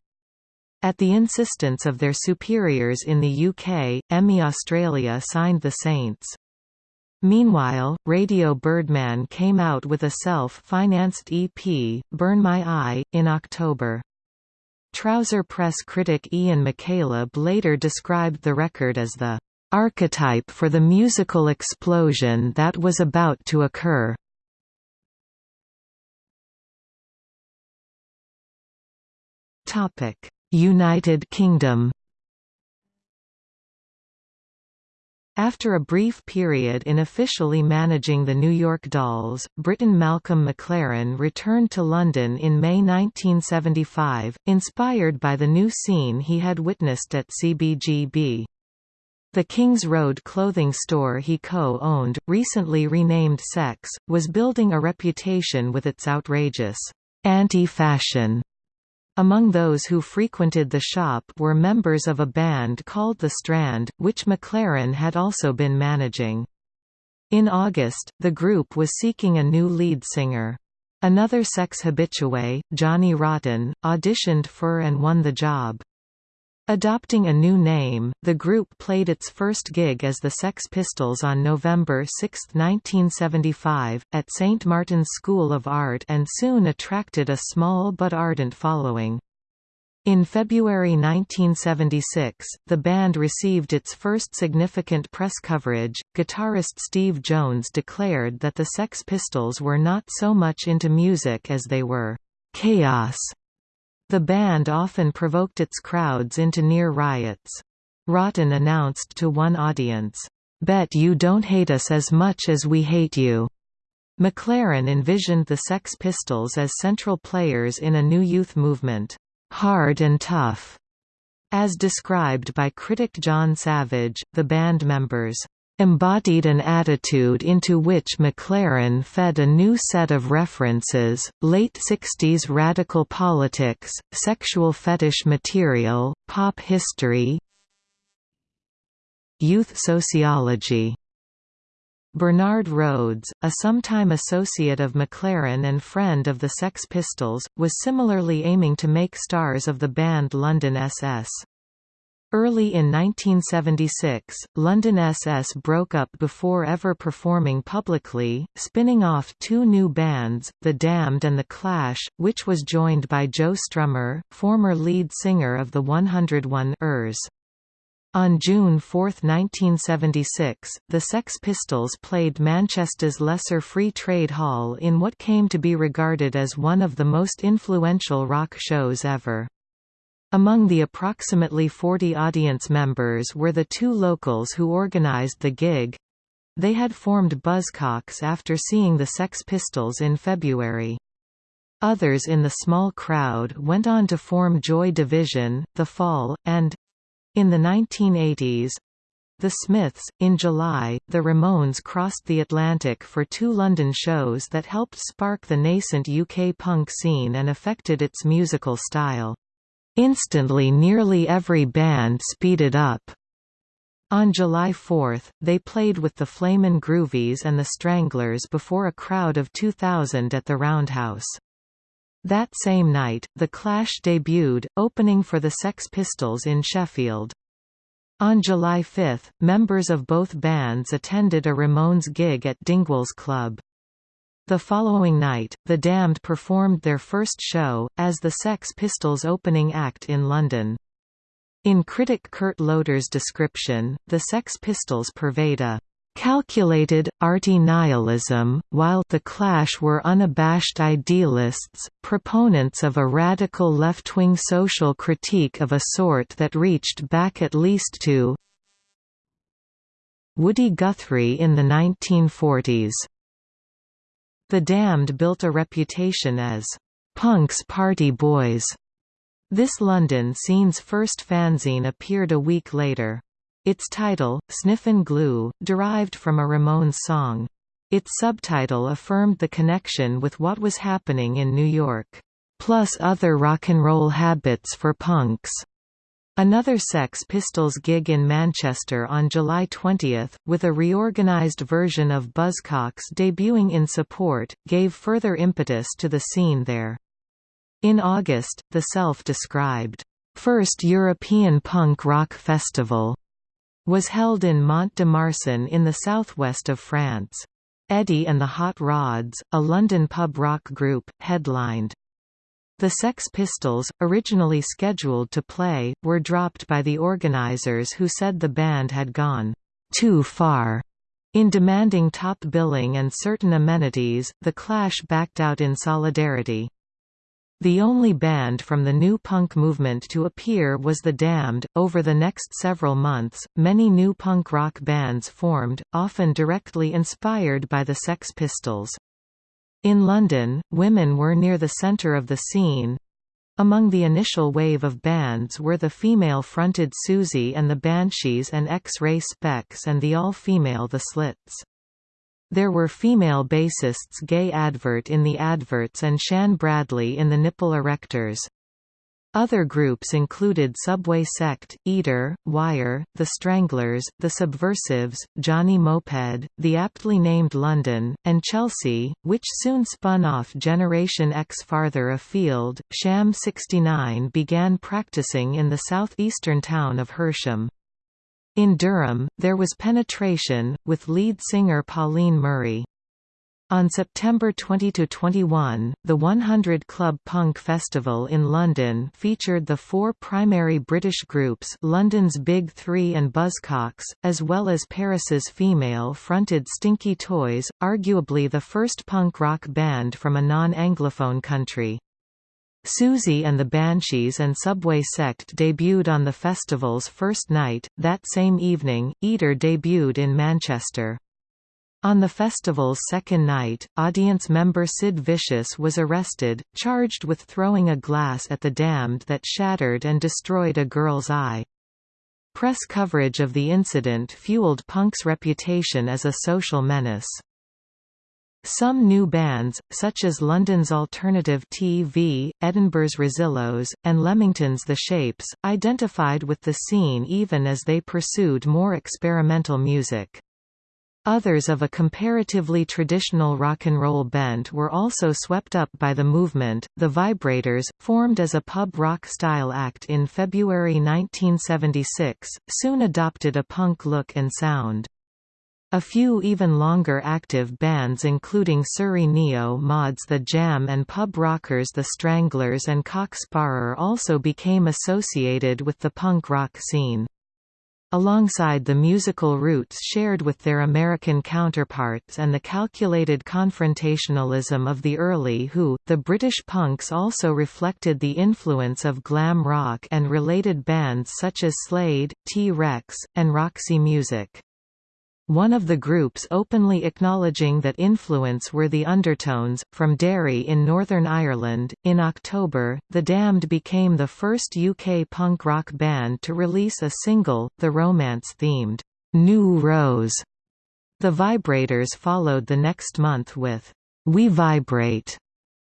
At the insistence of their superiors in the UK, EMI Australia signed the Saints. Meanwhile, Radio Birdman came out with a self-financed EP, Burn My Eye, in October. Trouser Press critic Ian McCaleb later described the record as the archetype for the musical explosion that was about to occur. United Kingdom After a brief period in officially managing the New York Dolls, Briton Malcolm McLaren returned to London in May 1975, inspired by the new scene he had witnessed at CBGB. The Kings Road clothing store he co-owned, recently renamed Sex, was building a reputation with its outrageous, anti-fashion among those who frequented the shop were members of a band called The Strand, which McLaren had also been managing. In August, the group was seeking a new lead singer. Another sex habitué, Johnny Rotten, auditioned for and won the job. Adopting a new name, the group played its first gig as the Sex Pistols on November 6, 1975, at St. Martin's School of Art and soon attracted a small but ardent following. In February 1976, the band received its first significant press coverage. Guitarist Steve Jones declared that the Sex Pistols were not so much into music as they were chaos the band often provoked its crowds into near riots. Rotten announced to one audience, "Bet you don't hate us as much as we hate you." McLaren envisioned the Sex Pistols as central players in a new youth movement, "'hard and tough' as described by critic John Savage, the band members embodied an attitude into which McLaren fed a new set of references, late 60s radical politics, sexual fetish material, pop history, youth sociology Bernard Rhodes, a sometime associate of McLaren and friend of the Sex Pistols, was similarly aiming to make stars of the band London SS. Early in 1976, London SS broke up before ever performing publicly, spinning off two new bands, The Damned and The Clash, which was joined by Joe Strummer, former lead singer of the 101 Ers. On June 4, 1976, the Sex Pistols played Manchester's Lesser Free Trade Hall in what came to be regarded as one of the most influential rock shows ever. Among the approximately 40 audience members were the two locals who organized the gig. They had formed Buzzcocks after seeing the Sex Pistols in February. Others in the small crowd went on to form Joy Division, The Fall, and, in the 1980s, the Smiths. In July, the Ramones crossed the Atlantic for two London shows that helped spark the nascent UK punk scene and affected its musical style. Instantly nearly every band speeded up. On July 4, they played with the Flamin' Groovies and the Stranglers before a crowd of 2,000 at the Roundhouse. That same night, The Clash debuted, opening for the Sex Pistols in Sheffield. On July 5, members of both bands attended a Ramones gig at Dingwall's Club. The following night, The Damned performed their first show, as the Sex Pistols' opening act in London. In critic Kurt Loder's description, the Sex Pistols pervade a calculated, arty nihilism, while The Clash were unabashed idealists, proponents of a radical left-wing social critique of a sort that reached back at least to Woody Guthrie in the 1940s. The Damned built a reputation as punk's party boys. This London scene's first fanzine appeared a week later. Its title, Sniffin' Glue, derived from a Ramones song. Its subtitle affirmed the connection with what was happening in New York, plus other rock and roll habits for punks. Another Sex Pistols gig in Manchester on July 20, with a reorganised version of Buzzcocks debuting in support, gave further impetus to the scene there. In August, the self-described, first European punk rock festival was held in Mont de Marsan in the southwest of France. Eddie and the Hot Rods, a London pub rock group, headlined. The Sex Pistols, originally scheduled to play, were dropped by the organisers who said the band had gone too far in demanding top billing and certain amenities. The Clash backed out in solidarity. The only band from the new punk movement to appear was The Damned. Over the next several months, many new punk rock bands formed, often directly inspired by the Sex Pistols. In London, women were near the centre of the scene. Among the initial wave of bands were the female-fronted Siouxsie and the Banshees and X-Ray Spex and the all-female The Slits. There were female bassists Gaye Advert in the Adverts and Shan Bradley in the Nipple Erectors. Other groups included Subway Sect, Eater, Wire, The Stranglers, The Subversives, Johnny Moped, the aptly named London, and Chelsea, which soon spun off Generation X farther afield. Sham 69 began practicing in the southeastern town of Hersham. In Durham, there was penetration, with lead singer Pauline Murray. On September 20–21, the 100 Club Punk Festival in London featured the four primary British groups London's Big Three and Buzzcocks, as well as Paris's female-fronted Stinky Toys, arguably the first punk rock band from a non-Anglophone country. Siouxsie and the Banshees and Subway Sect debuted on the festival's first night. That same evening, Eater debuted in Manchester. On the festival's second night, audience member Sid Vicious was arrested, charged with throwing a glass at the Damned that shattered and destroyed a girl's eye. Press coverage of the incident fueled Punk's reputation as a social menace. Some new bands, such as London's Alternative TV, Edinburgh's Rezillos, and Leamington's The Shapes, identified with the scene even as they pursued more experimental music. Others of a comparatively traditional rock and roll bent were also swept up by the movement. The Vibrators, formed as a pub rock style act in February 1976, soon adopted a punk look and sound. A few even longer active bands including Surrey Neo Mods The Jam and pub rockers The Stranglers and Cock Sparrer also became associated with the punk rock scene. Alongside the musical roots shared with their American counterparts and the calculated confrontationalism of the early Who, the British punks also reflected the influence of glam rock and related bands such as Slade, T-Rex, and Roxy Music. One of the groups openly acknowledging that influence were the Undertones, from Derry in Northern Ireland. In October, The Damned became the first UK punk rock band to release a single, the romance themed, New Rose. The Vibrators followed the next month with, We Vibrate,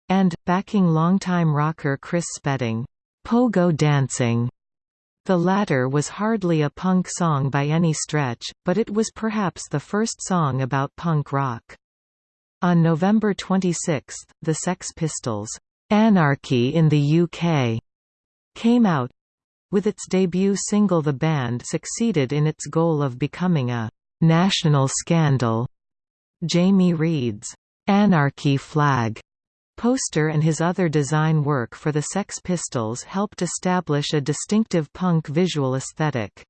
and, backing longtime rocker Chris Spedding, Pogo Dancing. The latter was hardly a punk song by any stretch, but it was perhaps the first song about punk rock. On November 26, the Sex Pistols' "'Anarchy in the UK' came out. With its debut single the band succeeded in its goal of becoming a "'national scandal'". Jamie Reid's "'Anarchy Flag' poster and his other design work for the Sex Pistols helped establish a distinctive punk visual aesthetic.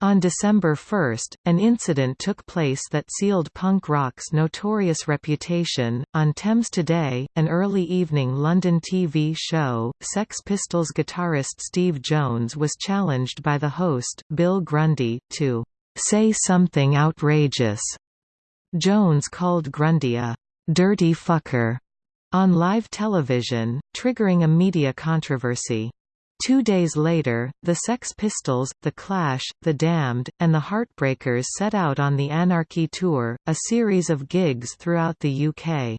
On December 1, an incident took place that sealed punk rock's notorious reputation. On Thames Today, an early evening London TV show, Sex Pistols guitarist Steve Jones was challenged by the host, Bill Grundy, to say something outrageous. Jones called Grundy a dirty fucker on live television, triggering a media controversy. Two days later, the Sex Pistols, The Clash, The Damned, and The Heartbreakers set out on the Anarchy Tour, a series of gigs throughout the UK.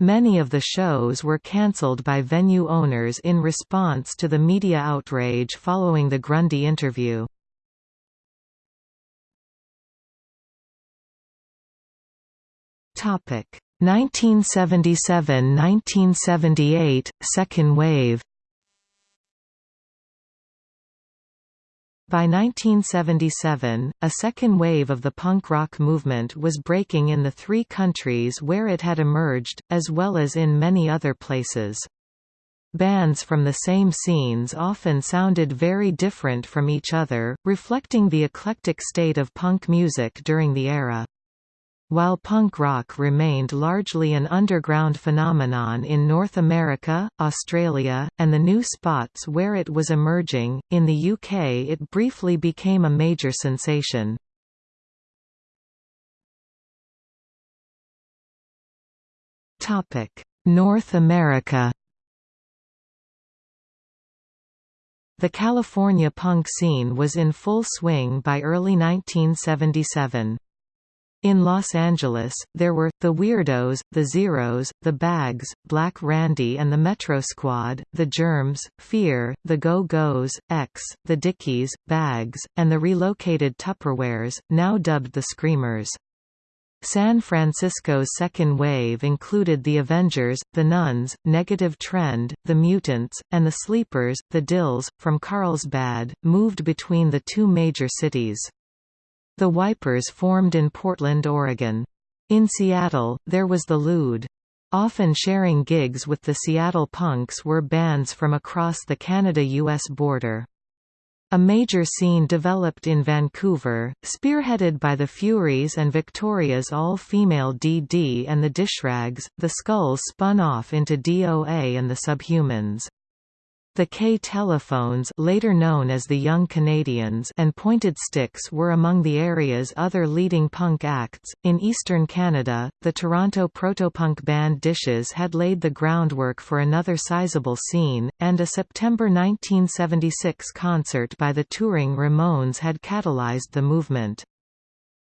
Many of the shows were cancelled by venue owners in response to the media outrage following the Grundy interview. Topic 1977–1978, Second Wave By 1977, a second wave of the punk rock movement was breaking in the three countries where it had emerged, as well as in many other places. Bands from the same scenes often sounded very different from each other, reflecting the eclectic state of punk music during the era. While punk rock remained largely an underground phenomenon in North America, Australia, and the new spots where it was emerging, in the UK it briefly became a major sensation. North America The California punk scene was in full swing by early 1977. In Los Angeles, there were, The Weirdos, The Zeros, The Bags, Black Randy and the Metro Squad, The Germs, Fear, The Go-Go's, X, The Dickies, Bags, and the relocated Tupperwares, now dubbed The Screamers. San Francisco's second wave included The Avengers, The Nuns, Negative Trend, The Mutants, and The Sleepers. The Dils, from Carlsbad, moved between the two major cities. The Wipers formed in Portland, Oregon. In Seattle, there was the Lewd. Often sharing gigs with the Seattle Punks were bands from across the Canada-US border. A major scene developed in Vancouver, spearheaded by the Furies and Victoria's all-female DD and the Dishrags, the Skulls spun off into DOA and the Subhumans. The K-telephones later known as the Young Canadians and Pointed Sticks were among the area's other leading punk acts. In eastern Canada, the Toronto protopunk band Dishes had laid the groundwork for another sizable scene, and a September 1976 concert by the touring Ramones had catalyzed the movement.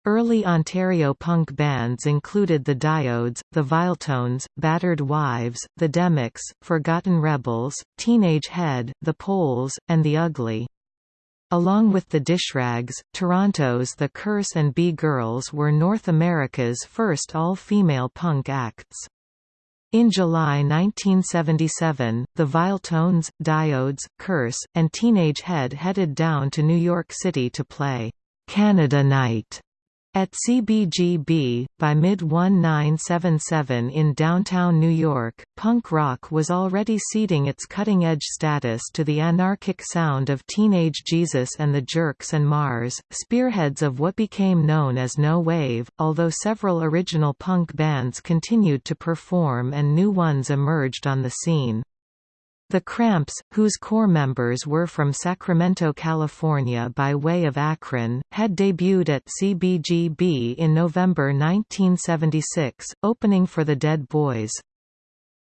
Early Ontario punk bands included the Diodes, the Viletones, Battered Wives, the Demics, Forgotten Rebels, Teenage Head, the Poles, and the Ugly. Along with the Dishrags, Toronto's The Curse and B-Girls were North America's first all-female punk acts. In July 1977, the Viletones, Diodes, Curse, and Teenage Head headed down to New York City to play Canada Night at CBGB, by mid-1977 in downtown New York, punk rock was already ceding its cutting-edge status to the anarchic sound of Teenage Jesus and the Jerks and Mars, spearheads of what became known as No Wave, although several original punk bands continued to perform and new ones emerged on the scene. The Cramps, whose core members were from Sacramento, California by way of Akron, had debuted at CBGB in November 1976, opening for the Dead Boys.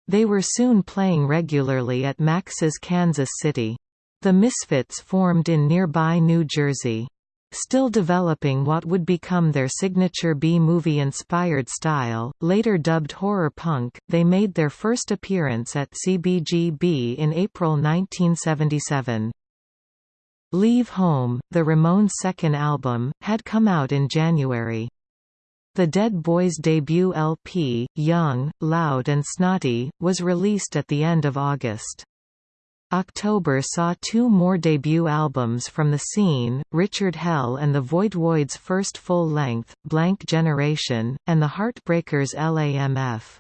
They were soon playing regularly at Max's Kansas City. The Misfits formed in nearby New Jersey. Still developing what would become their signature B-movie-inspired style, later dubbed horror punk, they made their first appearance at CBGB in April 1977. Leave Home, the Ramones' second album, had come out in January. The Dead Boys' debut LP, Young, Loud and Snotty, was released at the end of August. October saw two more debut albums from the scene, Richard Hell and the Voidoids' first full-length, Blank Generation, and the Heartbreakers LAMF.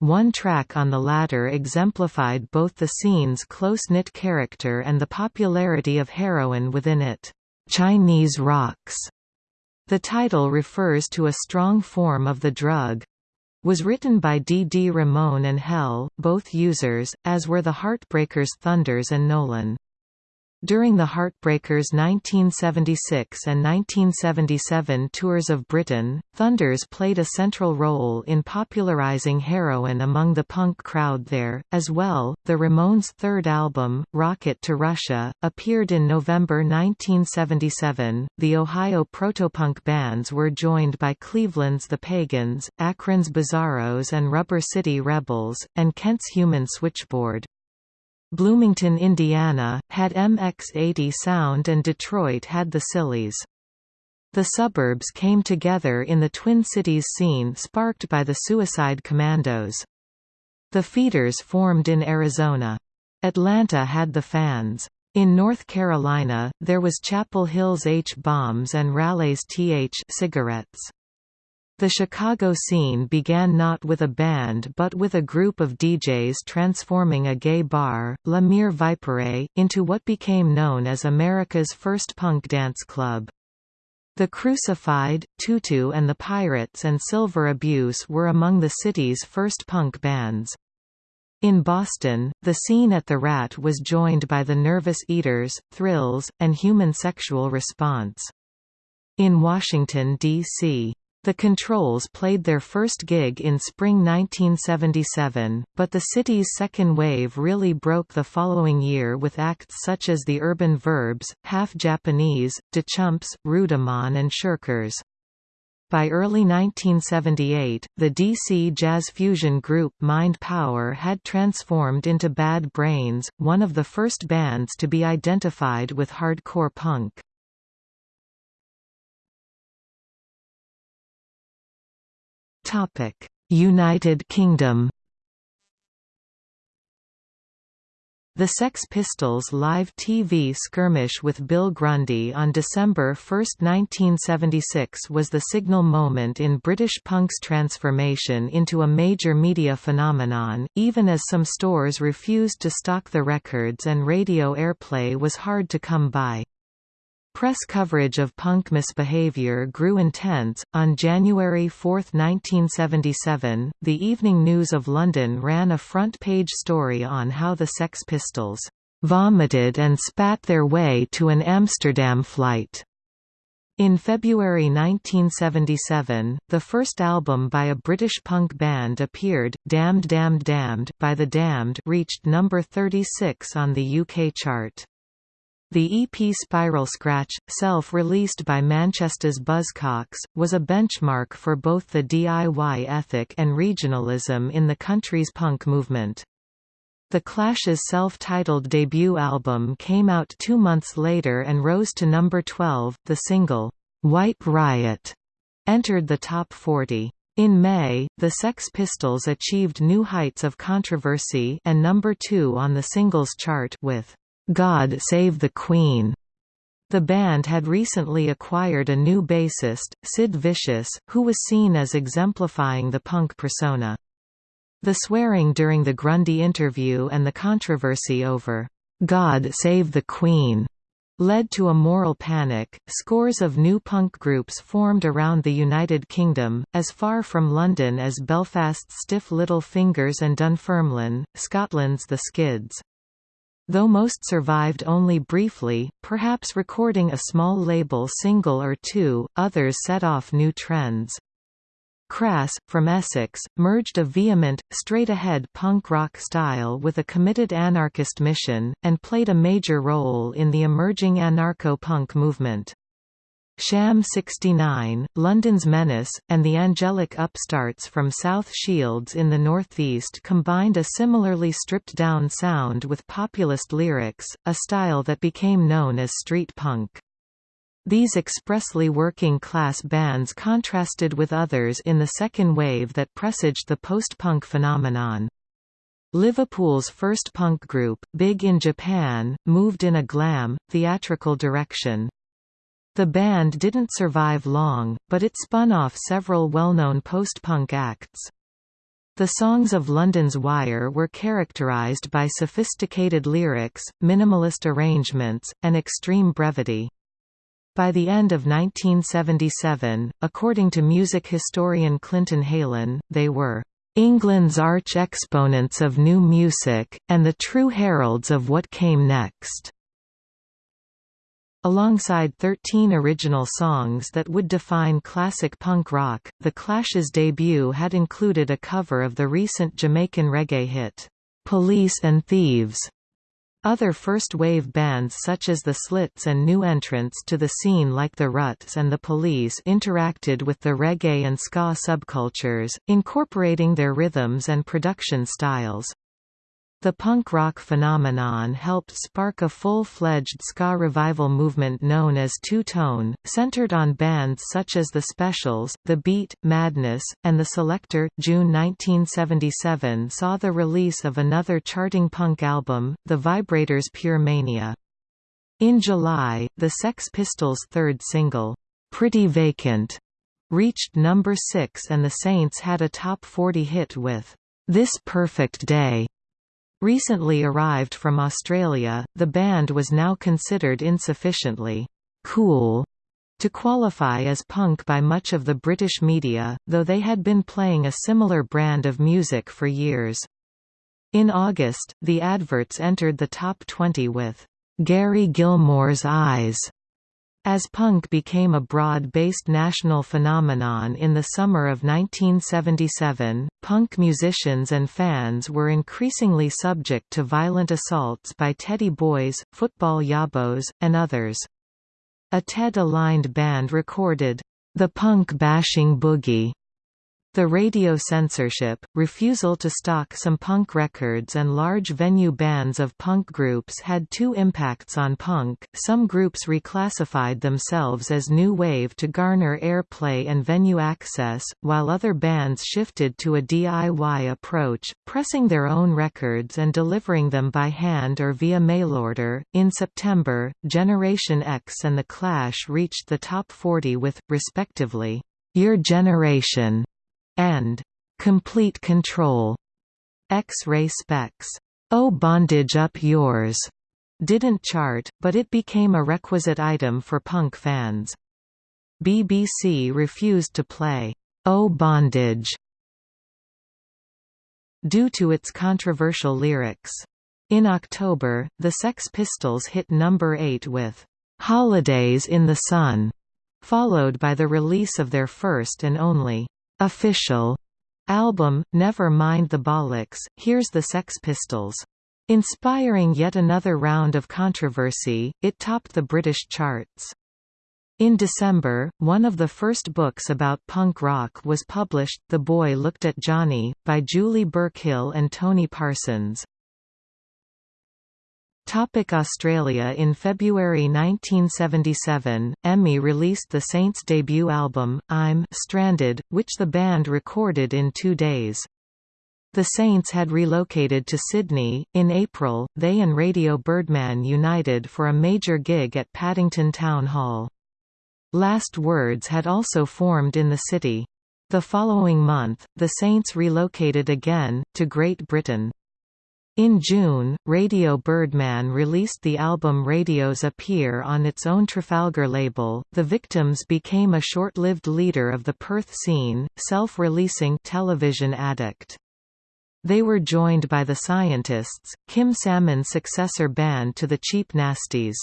One track on the latter exemplified both the scene's close-knit character and the popularity of heroin within it. Chinese Rocks. The title refers to a strong form of the drug, was written by Dee Dee Ramone and Hell, both users, as were the Heartbreakers Thunders and Nolan. During the Heartbreakers' 1976 and 1977 tours of Britain, Thunders played a central role in popularizing heroin among the punk crowd there. As well, the Ramones' third album, Rocket to Russia, appeared in November 1977. The Ohio protopunk bands were joined by Cleveland's The Pagans, Akron's Bizarros and Rubber City Rebels, and Kent's Human Switchboard. Bloomington, Indiana, had MX-80 Sound and Detroit had the Sillies. The suburbs came together in the Twin Cities scene sparked by the Suicide Commandos. The Feeders formed in Arizona. Atlanta had the Fans. In North Carolina, there was Chapel Hill's H-Bombs and Raleigh's TH cigarettes. The Chicago scene began not with a band but with a group of DJs transforming a gay bar, La Mere Vipere, into what became known as America's first punk dance club. The Crucified, Tutu and the Pirates and Silver Abuse were among the city's first punk bands. In Boston, the scene at the Rat was joined by the Nervous Eaters, Thrills, and Human Sexual Response. In Washington, D.C. The Controls played their first gig in spring 1977, but the city's second wave really broke the following year with acts such as the Urban Verbs, Half Japanese, De Chumps, Rudimon and Shirkers. By early 1978, the DC jazz fusion group Mind Power had transformed into Bad Brains, one of the first bands to be identified with hardcore punk. United Kingdom The Sex Pistols' live TV skirmish with Bill Grundy on December 1, 1976 was the signal moment in British punk's transformation into a major media phenomenon, even as some stores refused to stock the records and radio airplay was hard to come by. Press coverage of punk misbehavior grew intense. On January 4, 1977, the Evening News of London ran a front page story on how the Sex Pistols vomited and spat their way to an Amsterdam flight. In February 1977, the first album by a British punk band appeared, Damned Damned Damned, by The Damned reached number 36 on the UK chart. The EP Spiral Scratch, self-released by Manchester's Buzzcocks, was a benchmark for both the DIY ethic and regionalism in the country's punk movement. The Clash's self-titled debut album came out two months later and rose to number 12. The single, "'White Riot' entered the top 40. In May, the Sex Pistols achieved new heights of controversy and number 2 on the singles chart with "'God Save the Queen' The band had recently acquired a new bassist, Sid Vicious, who was seen as exemplifying the punk persona. The swearing during the Grundy interview and the controversy over, "'God Save the Queen' led to a moral panic. Scores of new punk groups formed around the United Kingdom, as far from London as Belfast's Stiff Little Fingers and Dunfermline, Scotland's The Skids. Though most survived only briefly, perhaps recording a small label single or two, others set off new trends. Crass, from Essex, merged a vehement, straight-ahead punk rock style with a committed anarchist mission, and played a major role in the emerging anarcho-punk movement. Sham 69, London's Menace, and the Angelic Upstarts from South Shields in the northeast combined a similarly stripped-down sound with populist lyrics, a style that became known as street punk. These expressly working-class bands contrasted with others in the second wave that presaged the post-punk phenomenon. Liverpool's first punk group, Big in Japan, moved in a glam, theatrical direction. The band didn't survive long, but it spun off several well-known post-punk acts. The songs of London's Wire were characterised by sophisticated lyrics, minimalist arrangements, and extreme brevity. By the end of 1977, according to music historian Clinton Heylin, they were England's arch exponents of new music, and the true heralds of what came next. Alongside 13 original songs that would define classic punk rock, The Clash's debut had included a cover of the recent Jamaican reggae hit, "'Police and Thieves' Other first-wave bands such as the Slits and new entrants to the scene like the Ruts and the Police interacted with the reggae and ska subcultures, incorporating their rhythms and production styles. The punk rock phenomenon helped spark a full-fledged ska revival movement known as two-tone, centered on bands such as The Specials, The Beat, Madness, and The Selecter. June 1977 saw the release of another charting punk album, The Vibrators' Pure Mania. In July, the Sex Pistols' third single, Pretty Vacant, reached number 6 and the Saints had a top 40 hit with This Perfect Day. Recently arrived from Australia, the band was now considered insufficiently «cool» to qualify as punk by much of the British media, though they had been playing a similar brand of music for years. In August, the adverts entered the top 20 with «Gary Gilmore's Eyes» As punk became a broad-based national phenomenon in the summer of 1977, punk musicians and fans were increasingly subject to violent assaults by Teddy Boys, Football Yabos, and others. A TED-aligned band recorded, "...the punk-bashing boogie", the radio censorship, refusal to stock some punk records and large venue bans of punk groups had two impacts on punk. Some groups reclassified themselves as new wave to garner airplay and venue access, while other bands shifted to a DIY approach, pressing their own records and delivering them by hand or via mail order. In September, Generation X and The Clash reached the top 40 with, respectively, Your Generation and Complete Control. X-Ray Spex. Oh Bondage Up Yours didn't chart, but it became a requisite item for punk fans. BBC refused to play Oh Bondage due to its controversial lyrics. In October, the Sex Pistols hit number 8 with "'Holidays in the Sun' followed by the release of their first and only official album, Never Mind the Bollocks, Here's the Sex Pistols. Inspiring yet another round of controversy, it topped the British charts. In December, one of the first books about punk rock was published, The Boy Looked at Johnny, by Julie Burchill and Tony Parsons. Topic Australia In February 1977, EMI released the Saints' debut album, I'm Stranded, which the band recorded in two days. The Saints had relocated to Sydney. In April, they and Radio Birdman united for a major gig at Paddington Town Hall. Last Words had also formed in the city. The following month, the Saints relocated again, to Great Britain. In June, Radio Birdman released the album Radios Appear on its own Trafalgar label. The Victims became a short-lived leader of the Perth scene, self-releasing Television Addict. They were joined by The Scientists, Kim Salmon's successor band to the Cheap Nasties.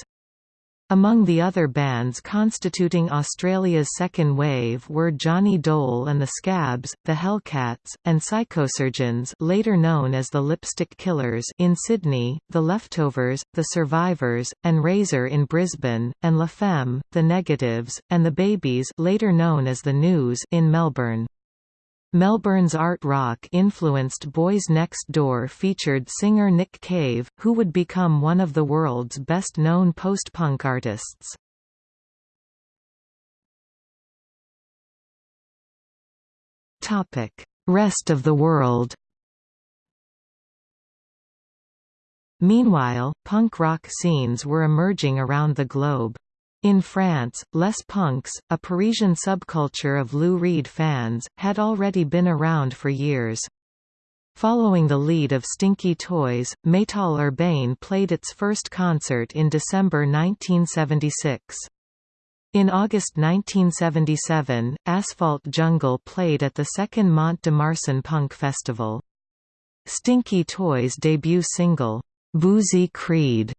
Among the other bands constituting Australia's second wave were Johnny Dole and the Scabs, the Hellcats, and Psychosurgeons later known as the Lipstick Killers in Sydney, the Leftovers, the Survivors, and Razar in Brisbane, and La Femme, the Negatives, and the Babies later known as the News in Melbourne. Melbourne's art rock influenced Boys Next Door featured singer Nick Cave, who would become one of the world's best-known post-punk artists. Topic: Rest of the world Meanwhile, punk rock scenes were emerging around the globe. In France, Les Punks, a Parisian subculture of Lou Reed fans, had already been around for years. Following the lead of Stinky Toys, Métal Urbain played its first concert in December 1976. In August 1977, Asphalt Jungle played at the second Mont de Marsan Punk Festival. Stinky Toys' debut single, Boozy Creed,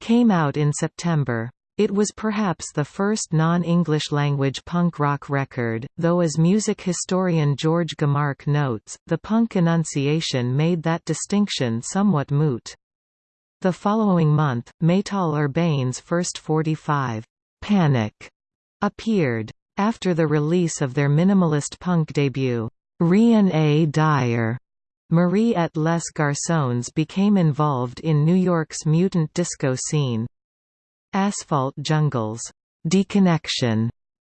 came out in September. It was perhaps the first non-English language punk rock record, though as music historian George Gimarc notes, the punk enunciation made that distinction somewhat moot. The following month, Métal Urbain's first 45, Panic, appeared. After the release of their minimalist punk debut, Rien A. Dire, Marie et les Garçons became involved in New York's mutant disco scene. Asphalt Jungles, Deconnection,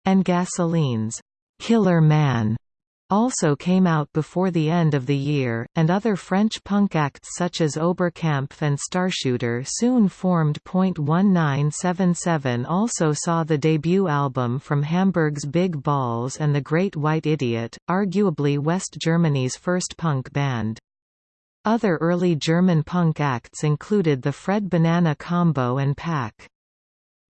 and Gasolines, Killer Man also came out before the end of the year, and other French punk acts such as Oberkampf and Starshooter soon formed. 1977 also saw the debut album from Hamburg's Big Balls and the Great White Idiot, arguably West Germany's first punk band. Other early German punk acts included the Fred Banana Combo and Pack.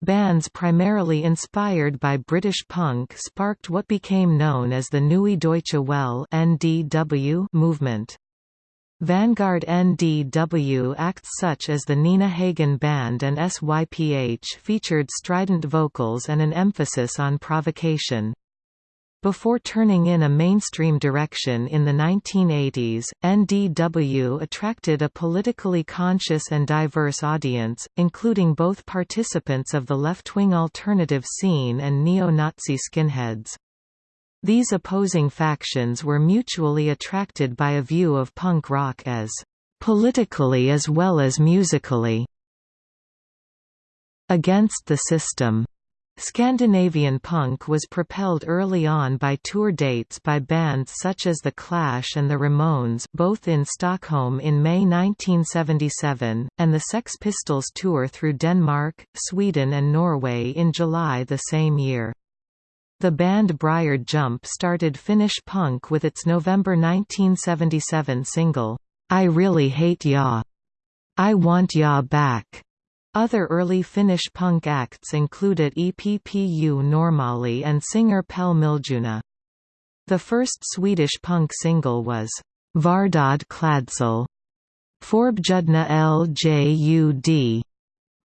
Bands primarily inspired by British punk sparked what became known as the Neue Deutsche Welle (NDW) movement. Vanguard NDW acts such as the Nina Hagen Band and SYPH featured strident vocals and an emphasis on provocation. Before turning in a mainstream direction in the 1980s, NDW attracted a politically conscious and diverse audience, including both participants of the left-wing alternative scene and neo-Nazi skinheads. These opposing factions were mutually attracted by a view of punk rock as politically as well as musically against the system. Scandinavian punk was propelled early on by tour dates by bands such as The Clash and The Ramones both in Stockholm in May 1977, and the Sex Pistols tour through Denmark, Sweden and Norway in July the same year. The band Briar Jump started Finnish punk with its November 1977 single, I Really Hate Ya! I Want Ya Back! Other early Finnish punk acts included Eppu Normaali and singer Pelle Miljoona. The first Swedish punk single was Vardad Klädsel, Forbjudna LJUD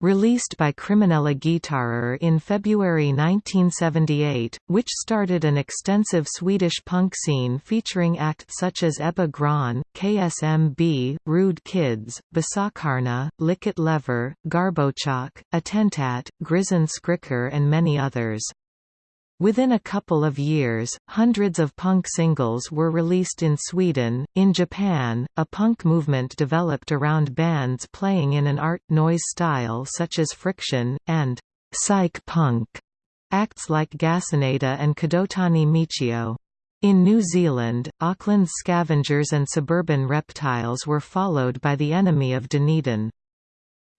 released by Kriminella Gitarrer in February 1978, which started an extensive Swedish punk scene featuring acts such as Ebba Grön, KSMB, Rude Kids, Besökarna, Liket Lever, Garbochock, Attentat, Grisen Skriker and many others. Within a couple of years, hundreds of punk singles were released in Sweden. In Japan, a punk movement developed around bands playing in an art noise style such as friction, and psych punk acts like Gaseneta and Kadotani Michio. In New Zealand, Auckland's Scavengers and Suburban Reptiles were followed by the Enemy of Dunedin.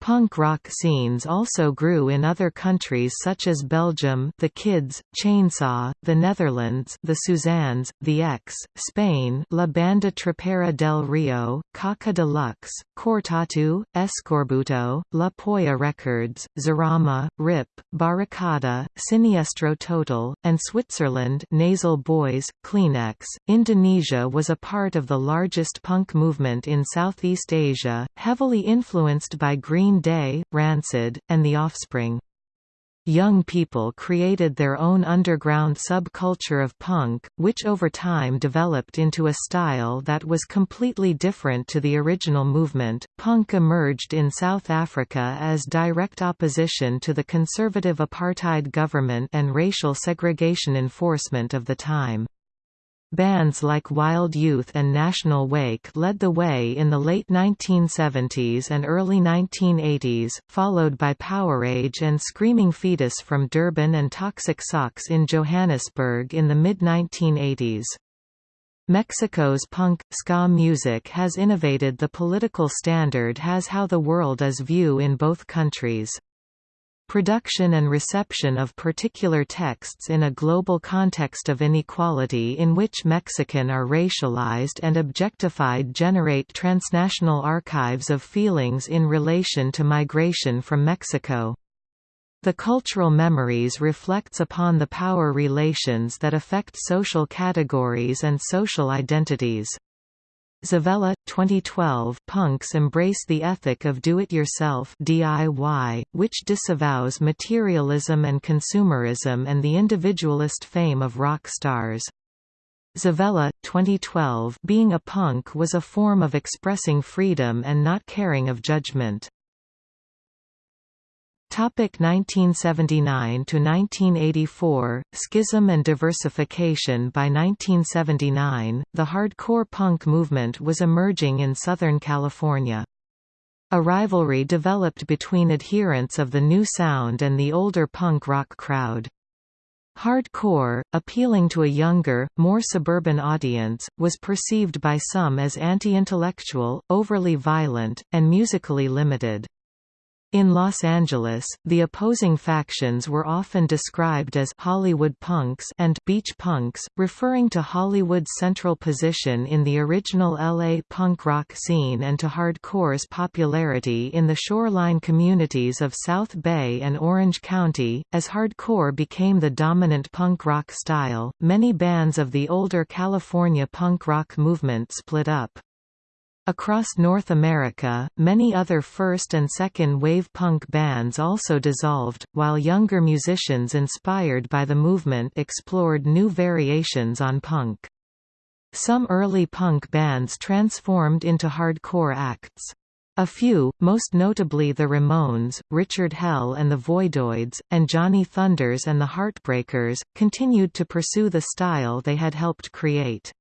Punk rock scenes also grew in other countries such as Belgium the Kids, Chainsaw, the Netherlands the Suzannes, the Ex, Spain La Banda Trapera del Rio, Kaka de Luxe, Kortatu, Escorbuto, La Polla Records, Zarama, RIP, Barricada, Siniestro Total, and Switzerland Nasal Boys, Kleenex. Indonesia was a part of the largest punk movement in Southeast Asia, heavily influenced by Green Green Day, Rancid, and The Offspring. Young people created their own underground subculture of punk, which over time developed into a style that was completely different to the original movement. Punk emerged in South Africa as direct opposition to the conservative apartheid government and racial segregation enforcement of the time. Bands like Wild Youth and National Wake led the way in the late 1970s and early 1980s, followed by Powerage and Screaming Fetus from Durban and Toxic Socks in Johannesburg in the mid-1980s. Mexico's punk, ska music has innovated the political standard has how the world is view in both countries. Production and reception of particular texts in a global context of inequality in which Mexican are racialized and objectified generate transnational archives of feelings in relation to migration from Mexico. The cultural memories reflects upon the power relations that affect social categories and social identities. Zavella, 2012 Punks embrace the ethic of do-it-yourself DIY, which disavows materialism and consumerism and the individualist fame of rock stars. Zavella, 2012 Being a punk was a form of expressing freedom and not caring of judgment. Topic 1979 to 1984 Schism and diversification by 1979 the hardcore punk movement was emerging in Southern California a rivalry developed between adherents of the new sound and the older punk rock crowd Hardcore, appealing to a younger, more suburban audience, was perceived by some as anti-intellectual, overly violent, and musically limited. In Los Angeles, the opposing factions were often described as Hollywood punks and beach punks, referring to Hollywood's central position in the original LA punk rock scene and to hardcore's popularity in the shoreline communities of South Bay and Orange County. As hardcore became the dominant punk rock style, many bands of the older California punk rock movement split up. Across North America, many other first and second wave punk bands also dissolved, while younger musicians inspired by the movement explored new variations on punk. Some early punk bands transformed into hardcore acts. A few, most notably the Ramones, Richard Hell and the Voidoids, and Johnny Thunders and the Heartbreakers, continued to pursue the style they had helped create.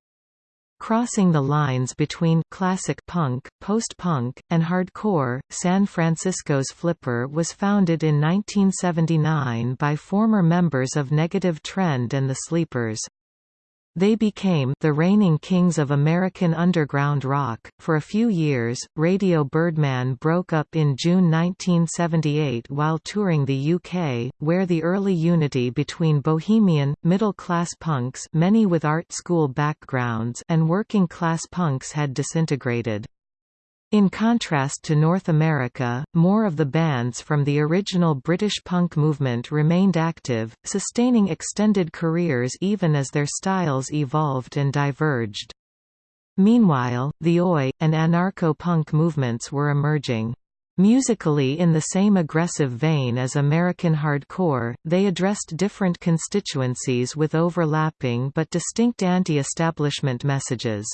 Crossing the lines between classic punk, post-punk, and hardcore, San Francisco's Flipper was founded in 1979 by former members of Negative Trend and the Sleepers. They became the reigning kings of American underground rock. For a few years, Radio Birdman broke up in June 1978 while touring the UK, where the early unity between bohemian, middle-class punks many with art school backgrounds and working-class punks had disintegrated. In contrast to North America, more of the bands from the original British punk movement remained active, sustaining extended careers even as their styles evolved and diverged. Meanwhile, the Oi! and anarcho-punk movements were emerging. Musically in the same aggressive vein as American hardcore, they addressed different constituencies with overlapping but distinct anti-establishment messages.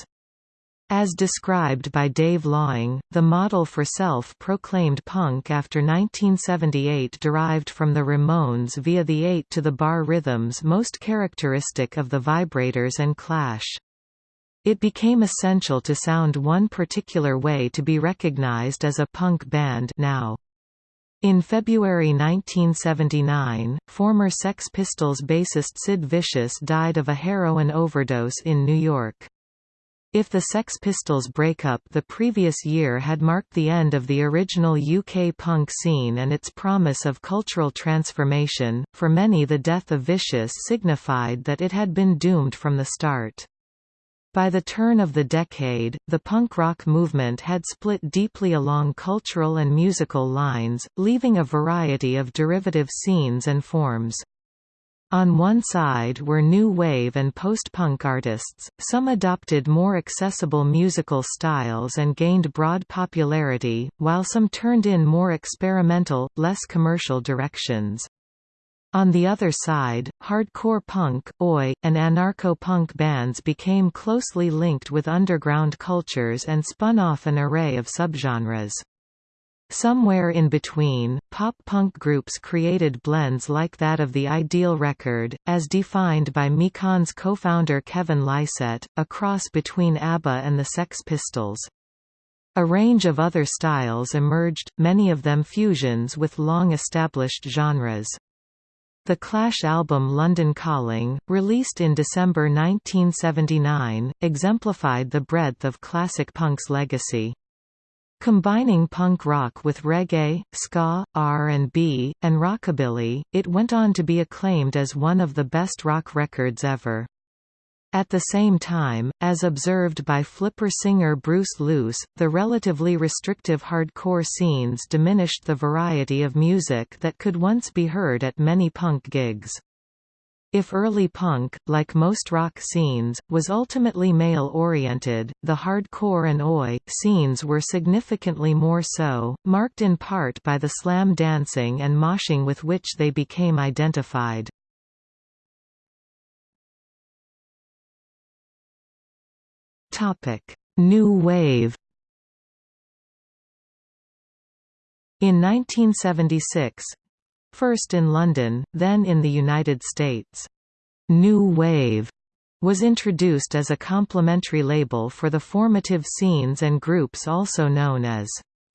As described by Dave Laing, the model for self-proclaimed punk after 1978 derived from the Ramones via the 8 to the bar rhythms most characteristic of the Vibrators and Clash. It became essential to sound one particular way to be recognized as a punk band now. In February 1979, former Sex Pistols bassist Sid Vicious died of a heroin overdose in New York. If the Sex Pistols breakup the previous year had marked the end of the original UK punk scene and its promise of cultural transformation, for many the death of Vicious signified that it had been doomed from the start. By the turn of the decade, the punk rock movement had split deeply along cultural and musical lines, leaving a variety of derivative scenes and forms. On one side were new wave and post-punk artists, some adopted more accessible musical styles and gained broad popularity, while some turned in more experimental, less commercial directions. On the other side, hardcore punk, oi, and anarcho-punk bands became closely linked with underground cultures and spun off an array of subgenres. Somewhere in between, pop-punk groups created blends like that of the Ideal record, as defined by Mekon's co-founder Kevin Lycett, a cross between ABBA and the Sex Pistols. A range of other styles emerged, many of them fusions with long-established genres. The Clash album London Calling, released in December 1979, exemplified the breadth of classic punk's legacy. Combining punk rock with reggae, ska, R&B, and rockabilly, it went on to be acclaimed as one of the best rock records ever. At the same time, as observed by Flipper singer Bruce Loose, the relatively restrictive hardcore scenes diminished the variety of music that could once be heard at many punk gigs. If early punk, like most rock scenes, was ultimately male-oriented, the hardcore and oi! scenes were significantly more so, marked in part by the slam dancing and moshing with which they became identified. New Wave. In 1976, first in London, then in the United States, New Wave was introduced as a complementary label for the formative scenes and groups also known as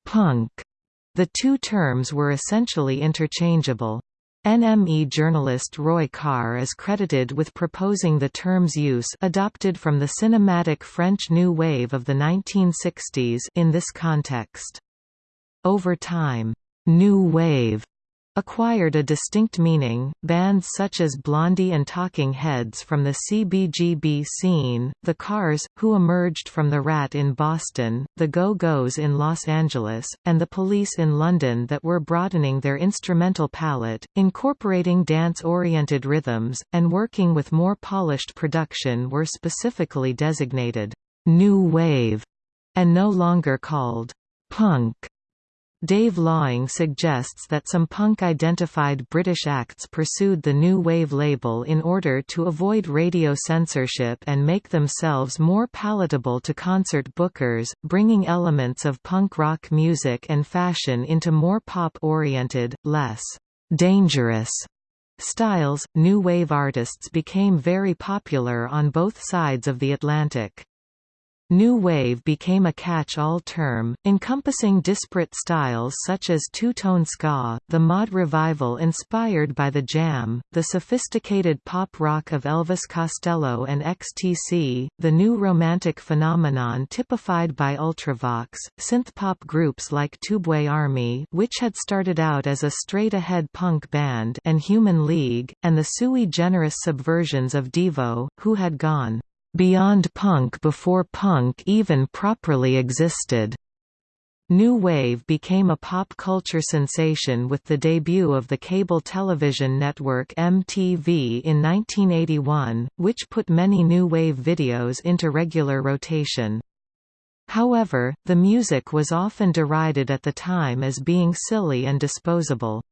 punk. The two terms were essentially interchangeable. NME journalist Roy Carr is credited with proposing the term's use adopted from the cinematic French New Wave of the 1960s in this context. Over time, New Wave acquired a distinct meaning. Bands such as Blondie and Talking Heads from the CBGB scene, The Cars, who emerged from The Rat in Boston, The Go-Go's in Los Angeles, and The Police in London that were broadening their instrumental palette, incorporating dance-oriented rhythms, and working with more polished production were specifically designated New Wave, and no longer called punk. Dave Laing suggests that some punk-identified British acts pursued the New Wave label in order to avoid radio censorship and make themselves more palatable to concert bookers, bringing elements of punk rock music and fashion into more pop-oriented, less dangerous styles. New Wave artists became very popular on both sides of the Atlantic. New Wave became a catch-all term, encompassing disparate styles such as two-tone ska, the mod revival inspired by the Jam, the sophisticated pop rock of Elvis Costello and XTC, the new romantic phenomenon typified by Ultravox, synth-pop groups like Tubeway Army which had started out as a straight-ahead punk band and Human League, and the sui generis subversions of Devo, who had gone beyond punk before punk even properly existed. New Wave became a pop culture sensation with the debut of the cable television network MTV in 1981, which put many New Wave videos into regular rotation. However, the music was often derided at the time as being silly and disposable.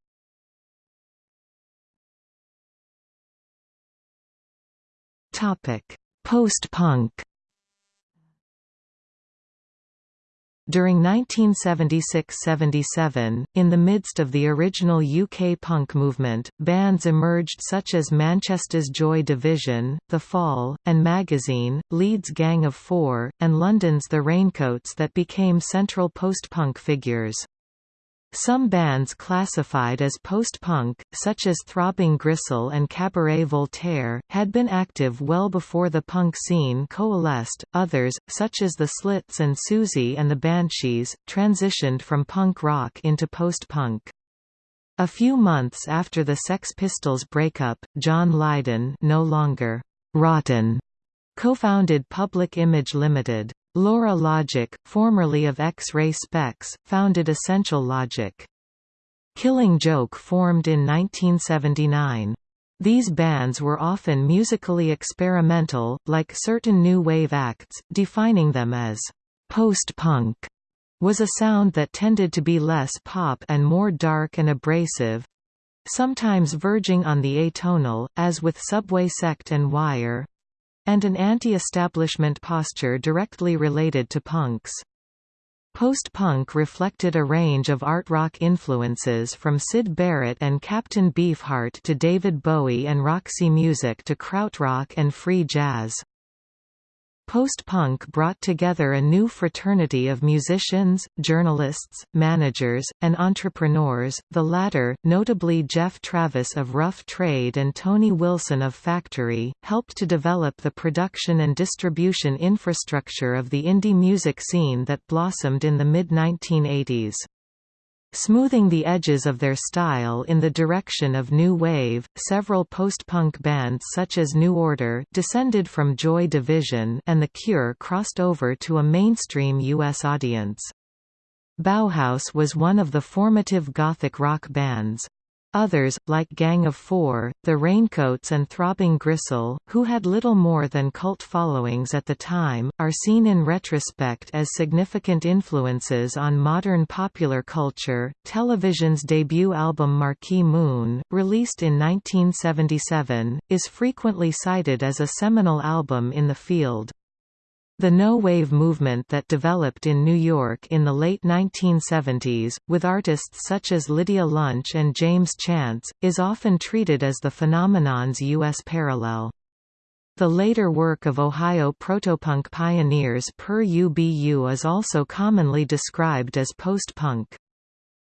Post-punk During 1976–77, in the midst of the original UK punk movement, bands emerged such as Manchester's Joy Division, The Fall, and Magazine, Leeds' Gang of Four, and London's The Raincoats that became central post-punk figures. Some bands classified as post-punk, such as Throbbing Gristle and Cabaret Voltaire, had been active well before the punk scene coalesced, others, such as the Slits and Siouxsie and the Banshees, transitioned from punk rock into post-punk. A few months after the Sex Pistols breakup, John Lydon no longer Rotten co-founded Public Image Limited. Lora Logic, formerly of X-Ray Spex, founded Essential Logic. Killing Joke formed in 1979. These bands were often musically experimental, like certain new wave acts, defining them as post-punk was a sound that tended to be less pop and more dark and abrasive, sometimes verging on the atonal, as with Subway Sect and Wire, and an anti-establishment posture directly related to punks. Post-punk reflected a range of art rock influences from Syd Barrett and Captain Beefheart to David Bowie and Roxy Music to krautrock and free jazz. Post-punk brought together a new fraternity of musicians, journalists, managers, and entrepreneurs, the latter, notably Geoff Travis of Rough Trade and Tony Wilson of Factory, helped to develop the production and distribution infrastructure of the indie music scene that blossomed in the mid-1980s. Smoothing the edges of their style in the direction of new wave, several post-punk bands such as New Order descended from Joy Division and The Cure crossed over to a mainstream U.S. audience. Bauhaus was one of the formative gothic rock bands. Others, like Gang of Four, the Raincoats and Throbbing Gristle, who had little more than cult followings at the time, are seen in retrospect as significant influences on modern popular culture. Television's debut album Marquee Moon, released in 1977, is frequently cited as a seminal album in the field. The no-wave movement that developed in New York in the late 1970s, with artists such as Lydia Lunch and James Chance, is often treated as the phenomenon's U.S. parallel. The later work of Ohio protopunk pioneers Pere Ubu is also commonly described as post-punk.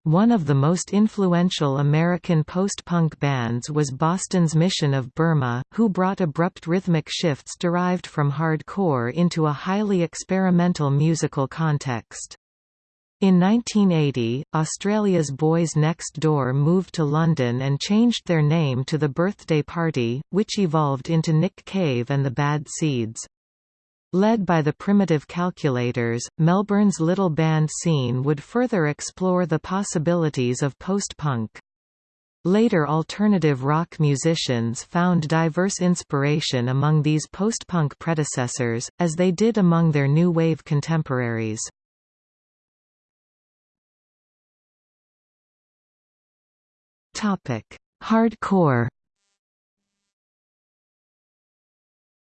One of the most influential American post-punk bands was Boston's Mission of Burma, who brought abrupt rhythmic shifts derived from hardcore into a highly experimental musical context. In 1980, Australia's Boys Next Door moved to London and changed their name to The Birthday Party, which evolved into Nick Cave and the Bad Seeds. Led by the Primitive Calculators, Melbourne's little band scene would further explore the possibilities of post-punk. Later alternative rock musicians found diverse inspiration among these post-punk predecessors, as they did among their new wave contemporaries. Hardcore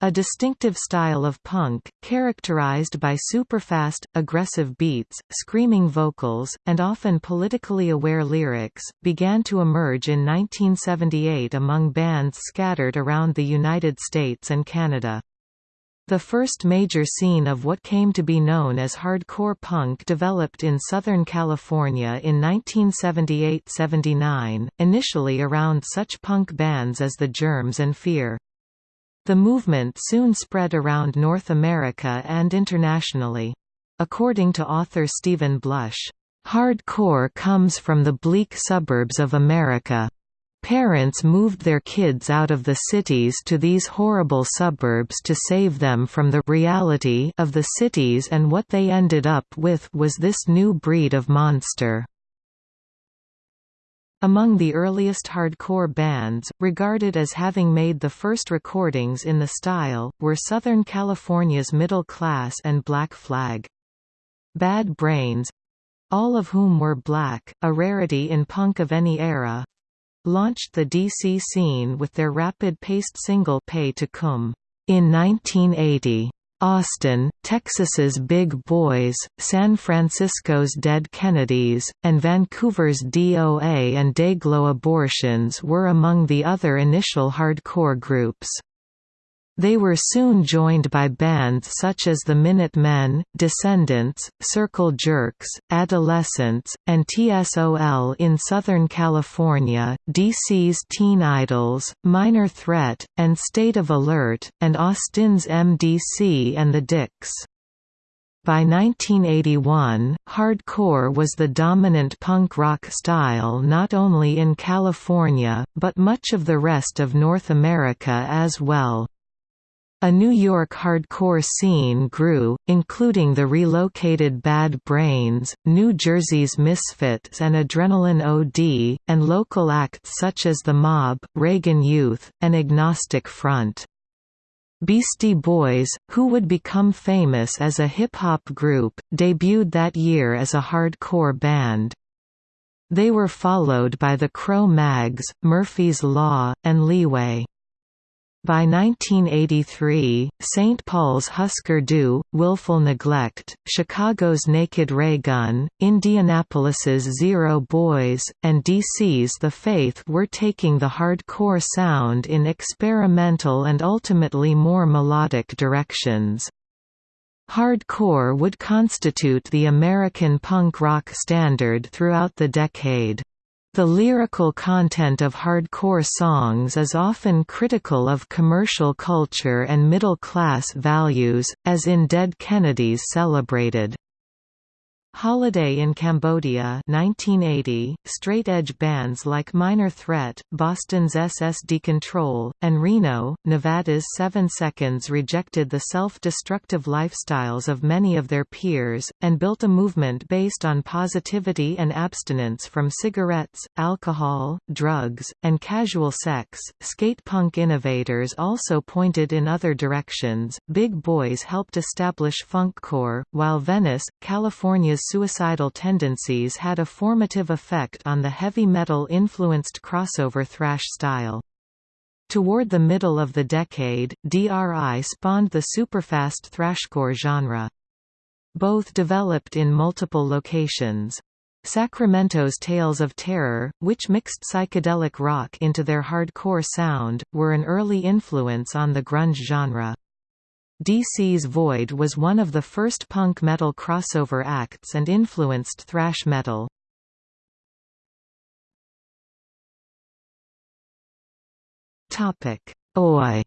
A distinctive style of punk, characterized by superfast, aggressive beats, screaming vocals, and often politically aware lyrics, began to emerge in 1978 among bands scattered around the United States and Canada. The first major scene of what came to be known as hardcore punk developed in Southern California in 1978–79, initially around such punk bands as The Germs and Fear. The movement soon spread around North America and internationally. According to author Steven Blush, "...hardcore comes from the bleak suburbs of America." Parents moved their kids out of the cities to these horrible suburbs to save them from the reality of the cities and what they ended up with was this new breed of monster. Among the earliest hardcore bands, regarded as having made the first recordings in the style, were Southern California's Middle Class and Black Flag. Bad Brains—all of whom were black, a rarity in punk of any era, launched the DC scene with their rapid-paced single Pay to Cum. In 1980, Austin, Texas's Big Boys, San Francisco's Dead Kennedys, and Vancouver's DOA and Dayglo Abortions were among the other initial hardcore groups. They were soon joined by bands such as the Minutemen, Descendents, Circle Jerks, Adolescents, and TSOL in Southern California, DC's Teen Idles, Minor Threat, and State of Alert, and Austin's MDC and the Dicks. By 1981, hardcore was the dominant punk rock style not only in California, but much of the rest of North America as well. A New York hardcore scene grew, including the relocated Bad Brains, New Jersey's Misfits and Adrenaline OD, and local acts such as The Mob, Reagan Youth, and Agnostic Front. Beastie Boys, who would become famous as a hip-hop group, debuted that year as a hardcore band. They were followed by the Cro-Mags, Murphy's Law, and Leeway. By 1983, St. Paul's Husker Du, Willful Neglect, Chicago's Naked Raygun, Indianapolis's Zero Boys, and DC's The Faith were taking the hardcore sound in experimental and ultimately more melodic directions. Hardcore would constitute the American punk rock standard throughout the decade. The lyrical content of hardcore songs is often critical of commercial culture and middle-class values, as in Dead Kennedys celebrated. Holiday in Cambodia 1980, straight-edge bands like Minor Threat, Boston's SS Decontrol, and Reno, Nevada's 7 Seconds rejected the self-destructive lifestyles of many of their peers, and built a movement based on positivity and abstinence from cigarettes, alcohol, drugs, and casual sex. Skate punk innovators also pointed in other directions. Big Boys helped establish funkcore, while Venice, California's suicidal tendencies had a formative effect on the heavy metal-influenced crossover thrash style. Toward the middle of the decade, DRI spawned the superfast thrashcore genre. Both developed in multiple locations. Sacramento's Tales of Terror, which mixed psychedelic rock into their hardcore sound, were an early influence on the grunge genre. DC's Void was one of the first punk metal crossover acts and influenced thrash metal. Oi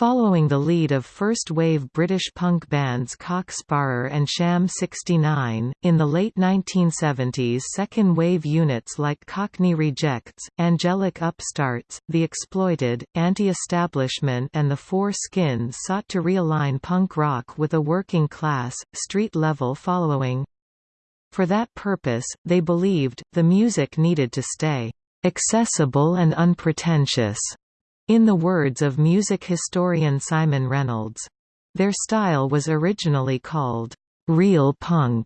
Following the lead of first-wave British punk bands Cock Sparrer and Sham 69, in the late 1970s second-wave units like Cockney Rejects, Angelic Upstarts, The Exploited, Anti-Establishment and The Four Skins sought to realign punk rock with a working-class, street-level following. For that purpose, they believed, the music needed to stay accessible and unpretentious in the words of music historian Simon Reynolds. Their style was originally called, "...real punk",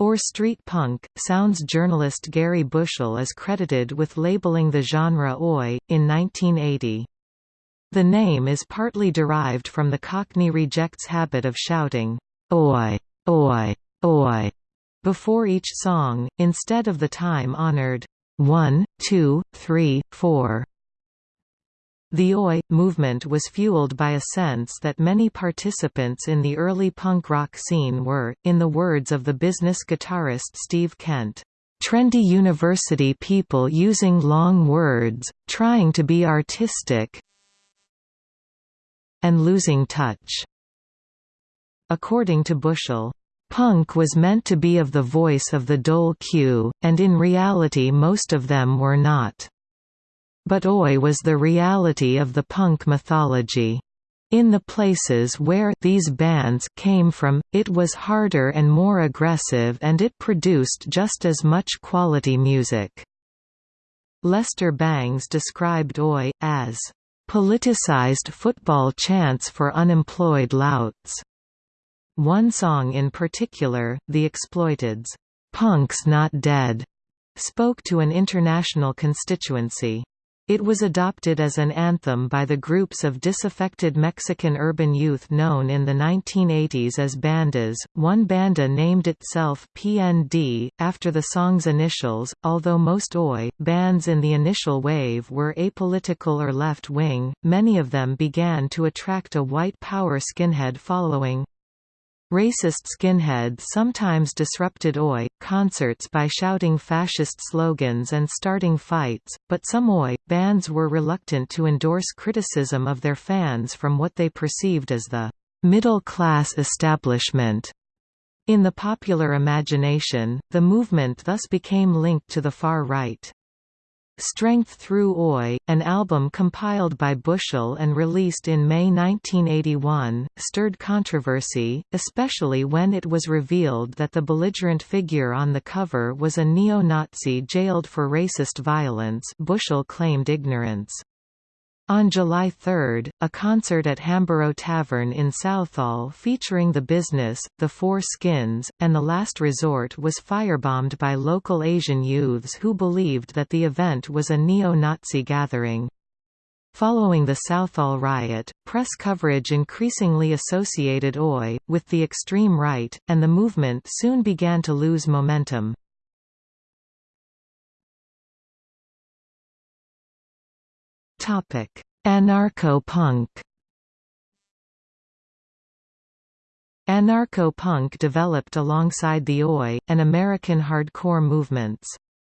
or street punk. Sounds journalist Gary Bushell is credited with labeling the genre Oi, in 1980. The name is partly derived from the Cockney Rejects habit of shouting, Oi! Oi! Oi! before each song, instead of the time-honored, one, two, three, four. The Oi! movement was fueled by a sense that many participants in the early punk rock scene were, in the words of the business guitarist Steve Kent, "...trendy university people using long words, trying to be artistic and losing touch." According to Bushell, Punk was meant to be of the voice of the dole queue, and in reality most of them were not. But Oi was the reality of the punk mythology. In the places where these bands came from, it was harder and more aggressive and it produced just as much quality music. Lester Bangs described Oi, as, "...politicized football chants for unemployed louts." One song in particular, The Exploited's, "'Punk's Not Dead' spoke to an international constituency. It was adopted as an anthem by the groups of disaffected Mexican urban youth known in the 1980s as bandas. One banda named itself PND, after the song's initials, although most Oi! bands in the initial wave were apolitical or left-wing, many of them began to attract a white power skinhead following. Racist skinheads sometimes disrupted Oi! concerts by shouting fascist slogans and starting fights, but some Oi! bands were reluctant to endorse criticism of their fans from what they perceived as the middle-class establishment. In the popular imagination, the movement thus became linked to the far right. Strength Through Oi, an album compiled by Bushell and released in May 1981, stirred controversy, especially when it was revealed that the belligerent figure on the cover was a neo-Nazi jailed for racist violence Bushell claimed ignorance. On July 3, a concert at Hambrough Tavern in Southall featuring The Business, The Four Skins, and The Last Resort was firebombed by local Asian youths who believed that the event was a neo-Nazi gathering. Following the Southall riot, press coverage increasingly associated Oi! with the extreme right, and the movement soon began to lose momentum. Anarcho-punk Anarcho-punk developed alongside the Oi! and American hardcore movements.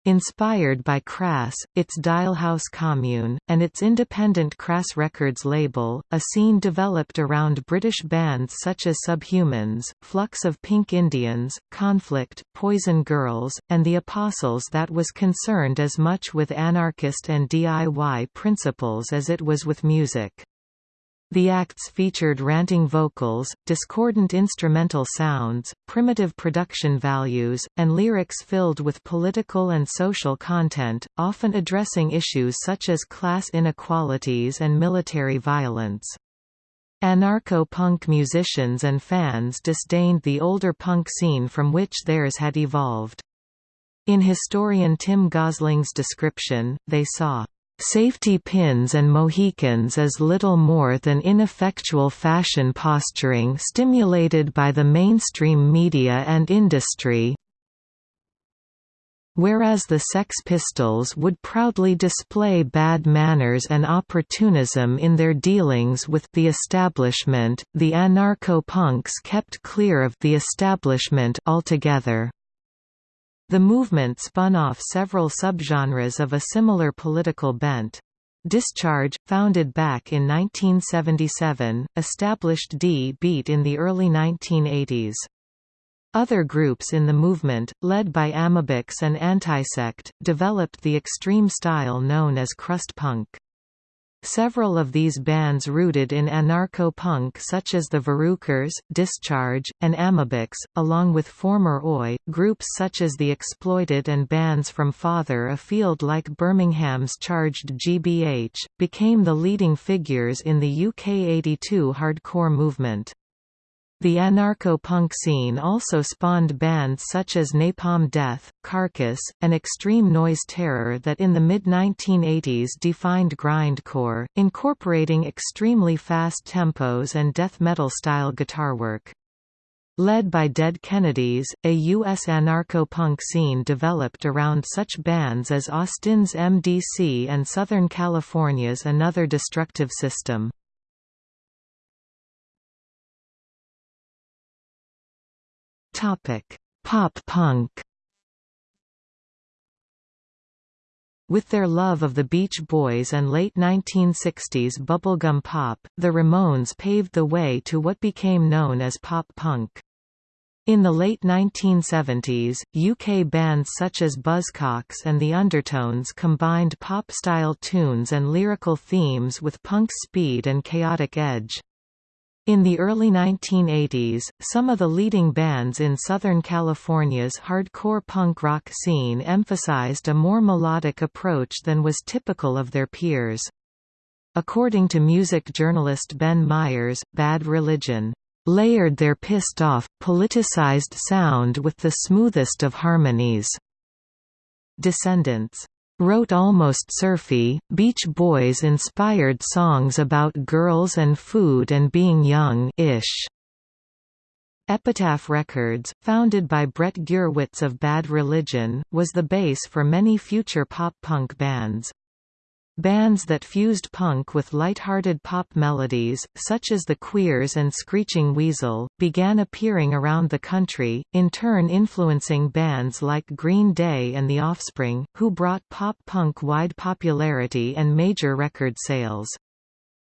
Inspired by Crass, its Dial House Commune, and its independent Crass Records label, a scene developed around British bands such as Subhumans, Flux of Pink Indians, Conflict, Poison Girls, and The Apostles that was concerned as much with anarchist and DIY principles as it was with music. The acts featured ranting vocals, discordant instrumental sounds, primitive production values, and lyrics filled with political and social content, often addressing issues such as class inequalities and military violence. Anarcho-punk musicians and fans disdained the older punk scene from which theirs had evolved. In historian Tim Gosling's description, they saw Safety pins and Mohicans is little more than ineffectual fashion posturing stimulated by the mainstream media and industry, Whereas the Sex Pistols would proudly display bad manners and opportunism in their dealings with the establishment, the anarcho-punks kept clear of the establishment altogether. The movement spun off several subgenres of a similar political bent. Discharge, founded back in 1977, established D-Beat in the early 1980s. Other groups in the movement, led by Amebix and Antisect, developed the extreme style known as crust punk. Several of these bands rooted in anarcho-punk such as the Varukers, Discharge, and Amebix, along with former Oi! groups such as The Exploited and bands from farther afield like Birmingham's Charged GBH, became the leading figures in the UK 82 hardcore movement. The anarcho-punk scene also spawned bands such as Napalm Death, Carcass, and Extreme Noise Terror that in the mid-1980s defined grindcore, incorporating extremely fast tempos and death metal-style guitarwork. Led by Dead Kennedys, a U.S. anarcho-punk scene developed around such bands as Austin's MDC and Southern California's Another Destructive System. Topic: Pop punk. With their love of the Beach Boys and late 1960s bubblegum pop, the Ramones paved the way to what became known as pop punk. In the late 1970s, UK bands such as Buzzcocks and the Undertones combined pop-style tunes and lyrical themes with punk's speed and chaotic edge. In the early 1980s, some of the leading bands in Southern California's hardcore punk rock scene emphasized a more melodic approach than was typical of their peers. According to music journalist Ben Myers, Bad Religion layered their pissed-off, politicized sound with the smoothest of harmonies. Descendents wrote almost surfy, Beach Boys-inspired songs about girls and food and being young-ish. Epitaph Records, founded by Brett Gurewitz of Bad Religion, was the base for many future pop-punk bands. Bands that fused punk with light-hearted pop melodies, such as the Queers and Screeching Weasel, began appearing around the country, in turn influencing bands like Green Day and The Offspring, who brought pop-punk wide popularity and major record sales.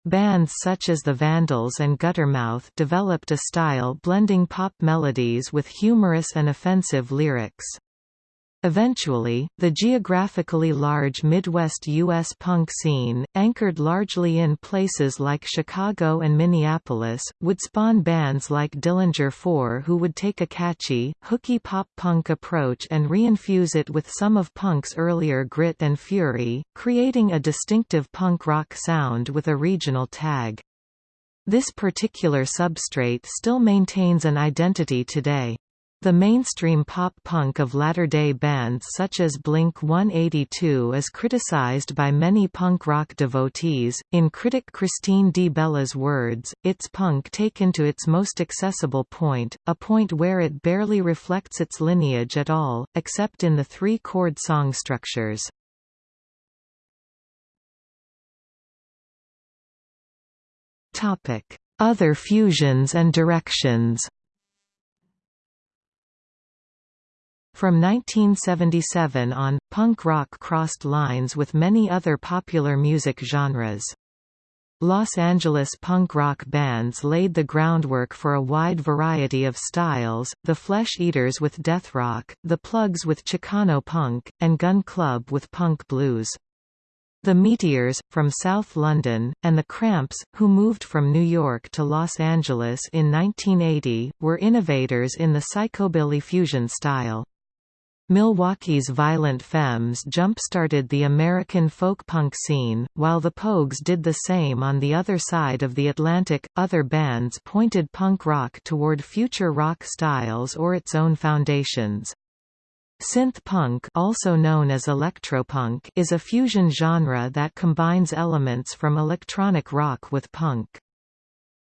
Bands such as the Vandals and Guttermouth developed a style blending pop melodies with humorous and offensive lyrics. Eventually, the geographically large Midwest U.S. punk scene, anchored largely in places like Chicago and Minneapolis, would spawn bands like Dillinger 4 who would take a catchy, hooky pop-punk approach and reinfuse it with some of punk's earlier grit and fury, creating a distinctive punk rock sound with a regional tag. This particular substrate still maintains an identity today. The mainstream pop-punk of latter-day bands such as Blink-182 is criticized by many punk rock devotees. In critic Christine Di Bella's words, it's punk taken to its most accessible point, a point where it barely reflects its lineage at all, except in the three-chord song structures. Other fusions and directions From 1977 on, punk rock crossed lines with many other popular music genres. Los Angeles punk rock bands laid the groundwork for a wide variety of styles, the Flesh Eaters with death rock, the Plugs with Chicano punk, and Gun Club with punk blues. The Meteors, from South London, and the Cramps, who moved from New York to Los Angeles in 1980, were innovators in the psychobilly fusion style. Milwaukee's Violent Femmes jump-started the American folk punk scene, while the Pogues did the same on the other side of the Atlantic. Other bands pointed punk rock toward future rock styles or its own foundations. Synth punk, also known as electropunk, is a fusion genre that combines elements from electronic rock with punk.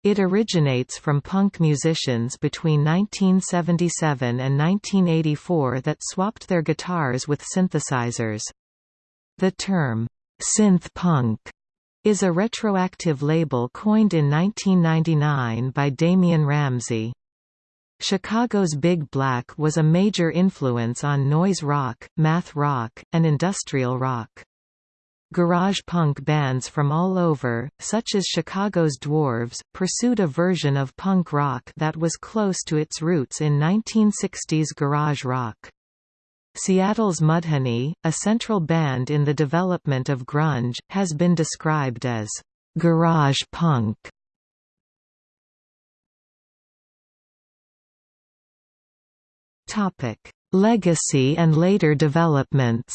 It originates from punk musicians between 1977 and 1984 that swapped their guitars with synthesizers. The term, synth punk, is a retroactive label coined in 1999 by Damian Ramsey. Chicago's Big Black was a major influence on noise rock, math rock, and industrial rock. Garage punk bands from all over, such as Chicago's Dwarves, pursued a version of punk rock that was close to its roots in 1960s garage rock. Seattle's Mudhoney, a central band in the development of grunge, has been described as garage punk. Topic: Legacy and later developments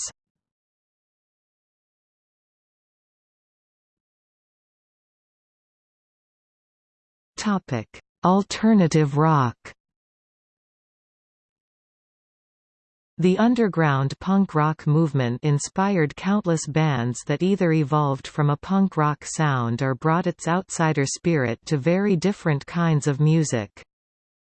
Topic: Alternative rock. The underground punk rock movement inspired countless bands that either evolved from a punk rock sound or brought its outsider spirit to very different kinds of music.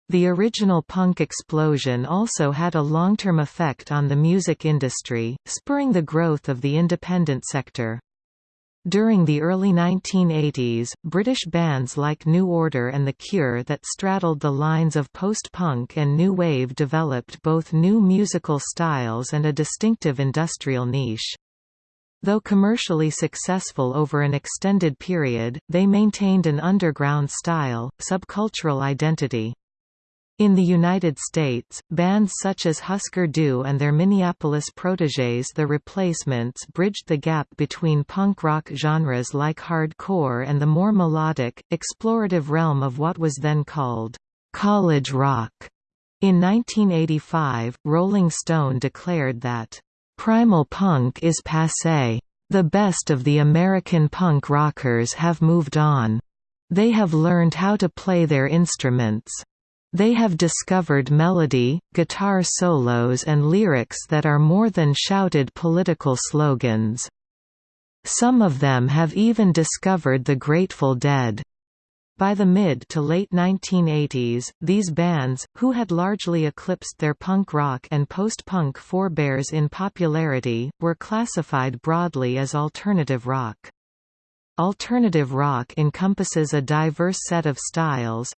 The original punk explosion also had a long-term effect on the music industry, spurring the growth of the independent sector. During the early 1980s, British bands like New Order and The Cure that straddled the lines of post-punk and new wave developed both new musical styles and a distinctive industrial niche. Though commercially successful over an extended period, they maintained an underground style, subcultural identity. In the United States, bands such as Husker Du and their Minneapolis protégés The Replacements bridged the gap between punk rock genres like hardcore and the more melodic, explorative realm of what was then called college rock. In 1985, Rolling Stone declared that, "...primal punk is passé. The best of the American punk rockers have moved on. They have learned how to play their instruments." They have discovered melody, guitar solos and lyrics that are more than shouted political slogans. Some of them have even discovered the Grateful Dead. By the mid to late 1980s, these bands, who had largely eclipsed their punk rock and post-punk forebears in popularity, were classified broadly as alternative rock. Alternative rock encompasses a diverse set of styles,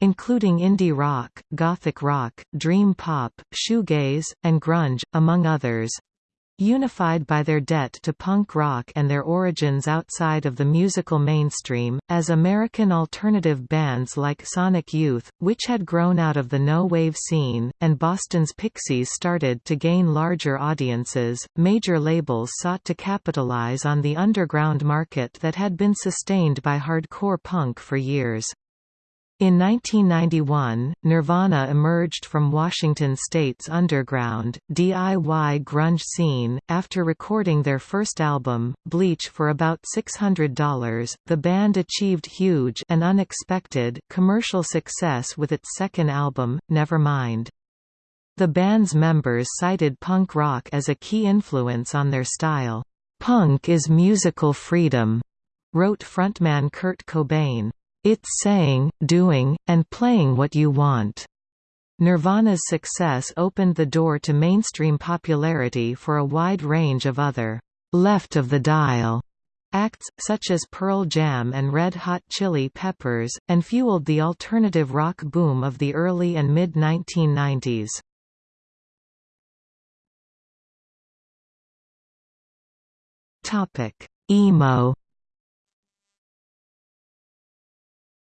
including indie rock, gothic rock, dream pop, shoegaze, and grunge, among others. Unified by their debt to punk rock and their origins outside of the musical mainstream, as American alternative bands like Sonic Youth, which had grown out of the no-wave scene, and Boston's Pixies started to gain larger audiences, major labels sought to capitalize on the underground market that had been sustained by hardcore punk for years. In 1991, Nirvana emerged from Washington state's underground, DIY grunge scene. After recording their first album, Bleach for about $600, the band achieved huge and unexpected commercial success with its second album, Nevermind. The band's members cited punk rock as a key influence on their style. Punk is musical freedom, wrote frontman Kurt Cobain. It's saying, doing, and playing what you want. Nirvana's success opened the door to mainstream popularity for a wide range of other left of the dial acts, such as Pearl Jam and Red Hot Chili Peppers, and fueled the alternative rock boom of the early and mid-1990s. Emo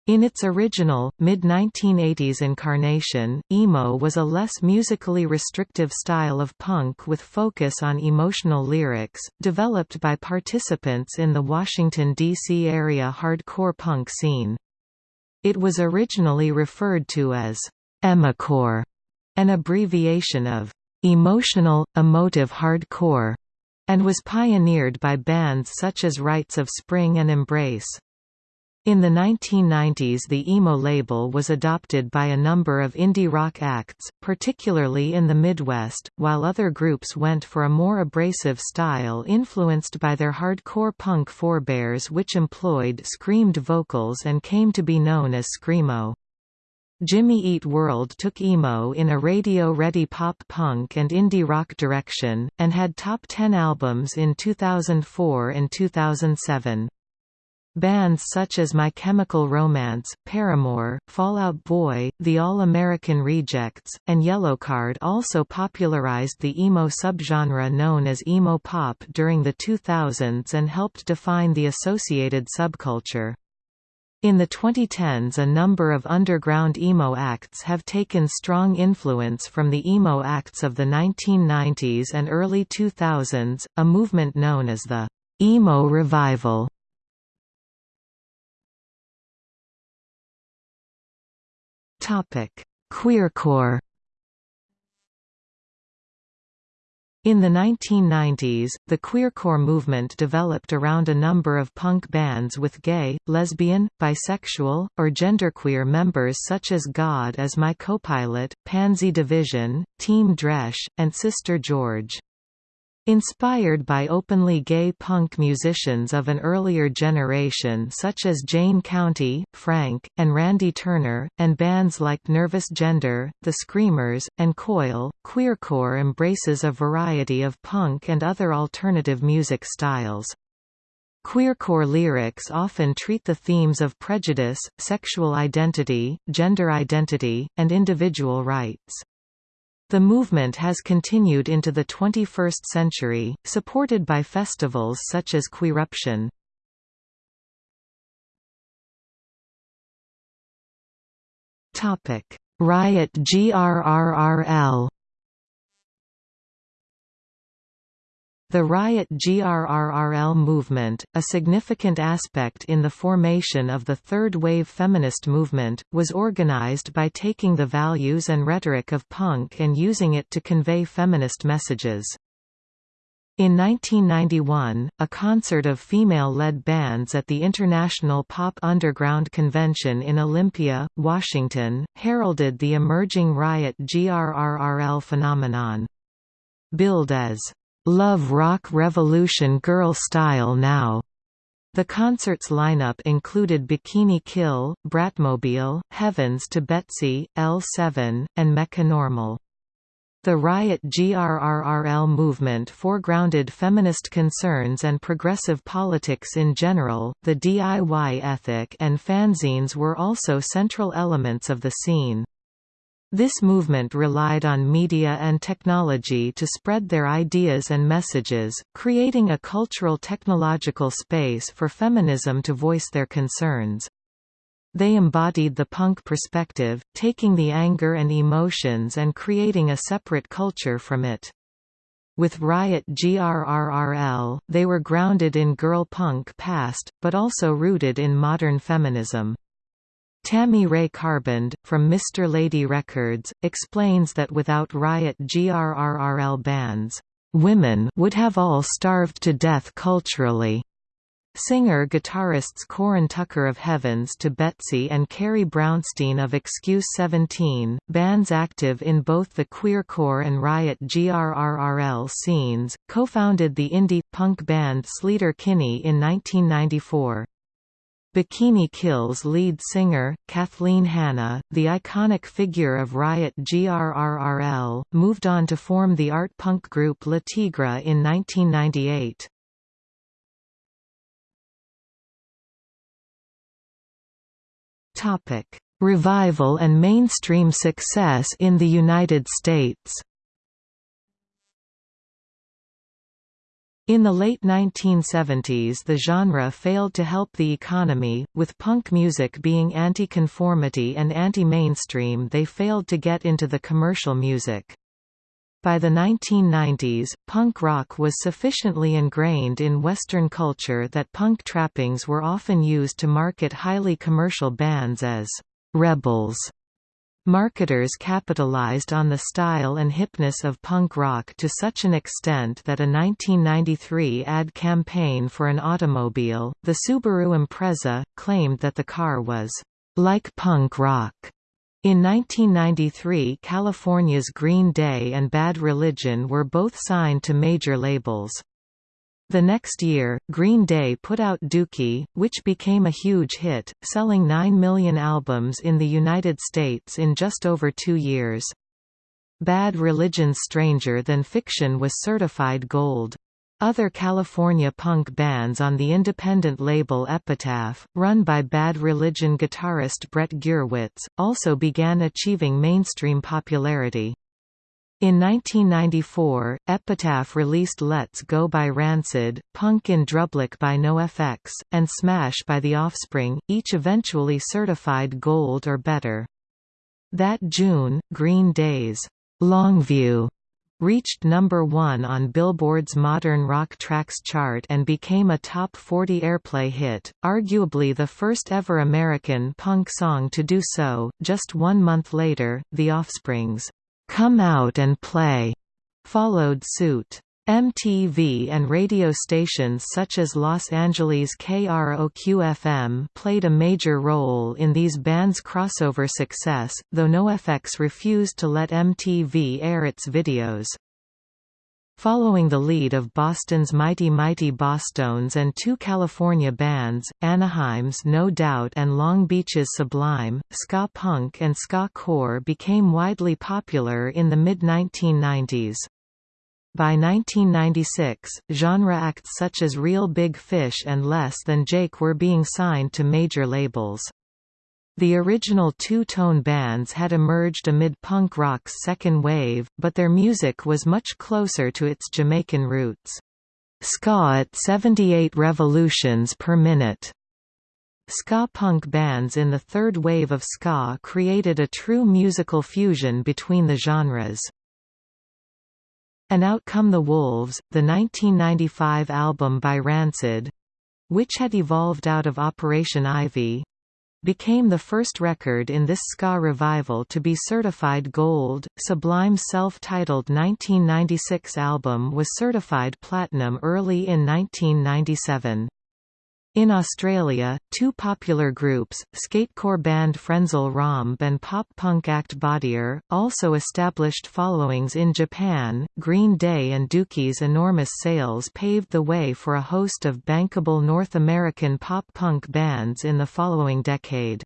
In its original, mid-1980s incarnation, emo was a less musically restrictive style of punk with focus on emotional lyrics, developed by participants in the Washington, D.C. area hardcore punk scene. It was originally referred to as emocore, an abbreviation of emotional, emotive hardcore, and was pioneered by bands such as Rites of Spring and Embrace. In the 1990s the emo label was adopted by a number of indie rock acts, particularly in the Midwest, while other groups went for a more abrasive style influenced by their hardcore punk forebears which employed screamed vocals and came to be known as screamo. Jimmy Eat World took emo in a radio-ready pop-punk and indie rock direction, and had top 10 albums in 2004 and 2007. Bands such as My Chemical Romance, Paramore, Fall Out Boy, The All-American Rejects, and Yellowcard also popularized the emo subgenre known as emo pop during the 2000s and helped define the associated subculture. In the 2010s a number of underground emo acts have taken strong influence from the emo acts of the 1990s and early 2000s, a movement known as the emo revival. Queercore In the 1990s, the queercore movement developed around a number of punk bands with gay, lesbian, bisexual, or genderqueer members such as God as My Copilot, Pansy Division, Team Dresch, and Sister George. Inspired by openly gay punk musicians of an earlier generation such as Jayne County, Phranc, and Randy Turner, and bands like Nervous Gender, The Screamers, and Coil, queercore embraces a variety of punk and other alternative music styles. Queercore lyrics often treat the themes of prejudice, sexual identity, gender identity, and individual rights. The movement has continued into the 21st century, supported by festivals such as Queeruption. Riot GRRRL The Riot GRRRL movement, a significant aspect in the formation of the third wave feminist movement, was organized by taking the values and rhetoric of punk and using it to convey feminist messages. In 1991, a concert of female-led bands at the International Pop Underground Convention in Olympia, Washington, heralded the emerging Riot GRRRL phenomenon. Billed as Love Rock Revolution Girl Style Now. The concert's lineup included Bikini Kill, Bratmobile, Heavens to Betsy, L7, and Mecca Normal. The Riot GRRRL movement foregrounded feminist concerns and progressive politics in general. The DIY ethic and fanzines were also central elements of the scene. This movement relied on media and technology to spread their ideas and messages, creating a cultural technological space for feminism to voice their concerns. They embodied the punk perspective, taking the anger and emotions and creating a separate culture from it. With Riot GRRRL, they were grounded in girl punk past, but also rooted in modern feminism. Tammy Rae Carland, from Mr. Lady Records, explains that without Riot GRRRL bands, "...women would have all starved to death culturally." Singer-guitarists Corin Tucker of Heavens to Betsy and Carrie Brownstein of Excuse 17, bands active in both the queercore and Riot GRRRL scenes, co-founded the indie, punk band Sleater-Kinney in 1994. Bikini Kill's lead singer, Kathleen Hanna, the iconic figure of Riot GRRRL, moved on to form the art punk group Le Tigre in 1998. Revival and mainstream success in the United States In the late 1970s the genre failed to help the economy, with punk music being anti-conformity and anti-mainstream they failed to get into the commercial music. By the 1990s, punk rock was sufficiently ingrained in Western culture that punk trappings were often used to market highly commercial bands as «rebels» Marketers capitalized on the style and hipness of punk rock to such an extent that a 1993 ad campaign for an automobile, the Subaru Impreza, claimed that the car was like punk rock. In 1993 California's Green Day and Bad Religion were both signed to major labels. The next year, Green Day put out Dookie, which became a huge hit, selling 9 million albums in the United States in just over two years. Bad Religion's Stranger Than Fiction was certified gold. Other California punk bands on the independent label Epitaph, run by Bad Religion guitarist Brett Gurewitz, also began achieving mainstream popularity. In 1994, Epitaph released Let's Go by Rancid, Punk in Drublic by NoFX, and Smash by The Offspring, each eventually certified gold or better. That June, Green Day's Longview reached number one on Billboard's Modern Rock Tracks chart and became a top 40 airplay hit, arguably the first ever American punk song to do so. Just one month later, The Offspring's "'Come Out and Play' followed suit. MTV and radio stations such as Los Angeles KROQ-FM played a major role in these bands' crossover success, though NoFX refused to let MTV air its videos. Following the lead of Boston's Mighty Mighty Bosstones and two California bands, Anaheim's No Doubt and Long Beach's Sublime, ska punk and ska core became widely popular in the mid-1990s. By 1996, genre acts such as Real Big Fish and Less Than Jake were being signed to major labels. The original two-tone bands had emerged amid punk rock's second wave, but their music was much closer to its Jamaican roots. Ska at 78 revolutions per minute Ska punk bands in the third wave of ska created a true musical fusion between the genres. And Out Come the Wolves, the 1995 album by Rancid—which had evolved out of Operation Ivy, became the first record in this ska revival to be certified gold. Sublime's self-titled 1996 album was certified platinum early in 1997. In Australia, two popular groups, skatecore band Frenzal Rhomb and pop-punk act Bodyjar, also established followings in Japan. Green Day and Dookie's enormous sales paved the way for a host of bankable North American pop-punk bands in the following decade.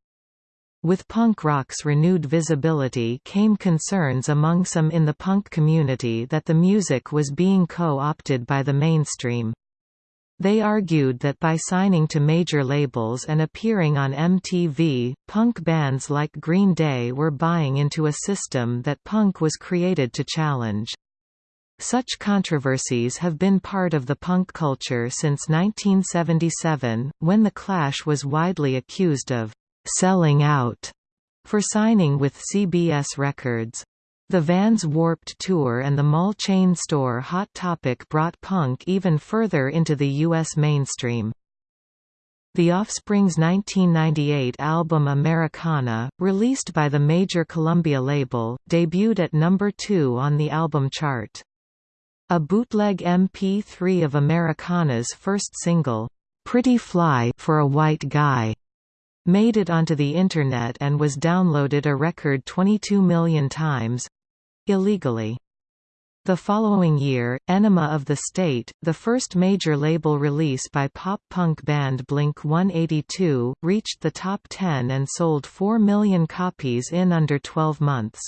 With punk rock's renewed visibility came concerns among some in the punk community that the music was being co-opted by the mainstream. They argued that by signing to major labels and appearing on MTV, punk bands like Green Day were buying into a system that punk was created to challenge. Such controversies have been part of the punk culture since 1977, when The Clash was widely accused of «selling out» for signing with CBS Records. The Vans Warped Tour and the mall chain store Hot Topic brought punk even further into the U.S. mainstream. The Offspring's 1998 album Americana, released by the major Columbia label, debuted at number 2 on the album chart. A bootleg MP3 of Americana's first single, "'Pretty Fly for a White Guy' made it onto the Internet and was downloaded a record 22 million times, illegally. The following year, Enema of the State, the first major label release by pop-punk band Blink-182, reached the top 10 and sold 4 million copies in under 12 months.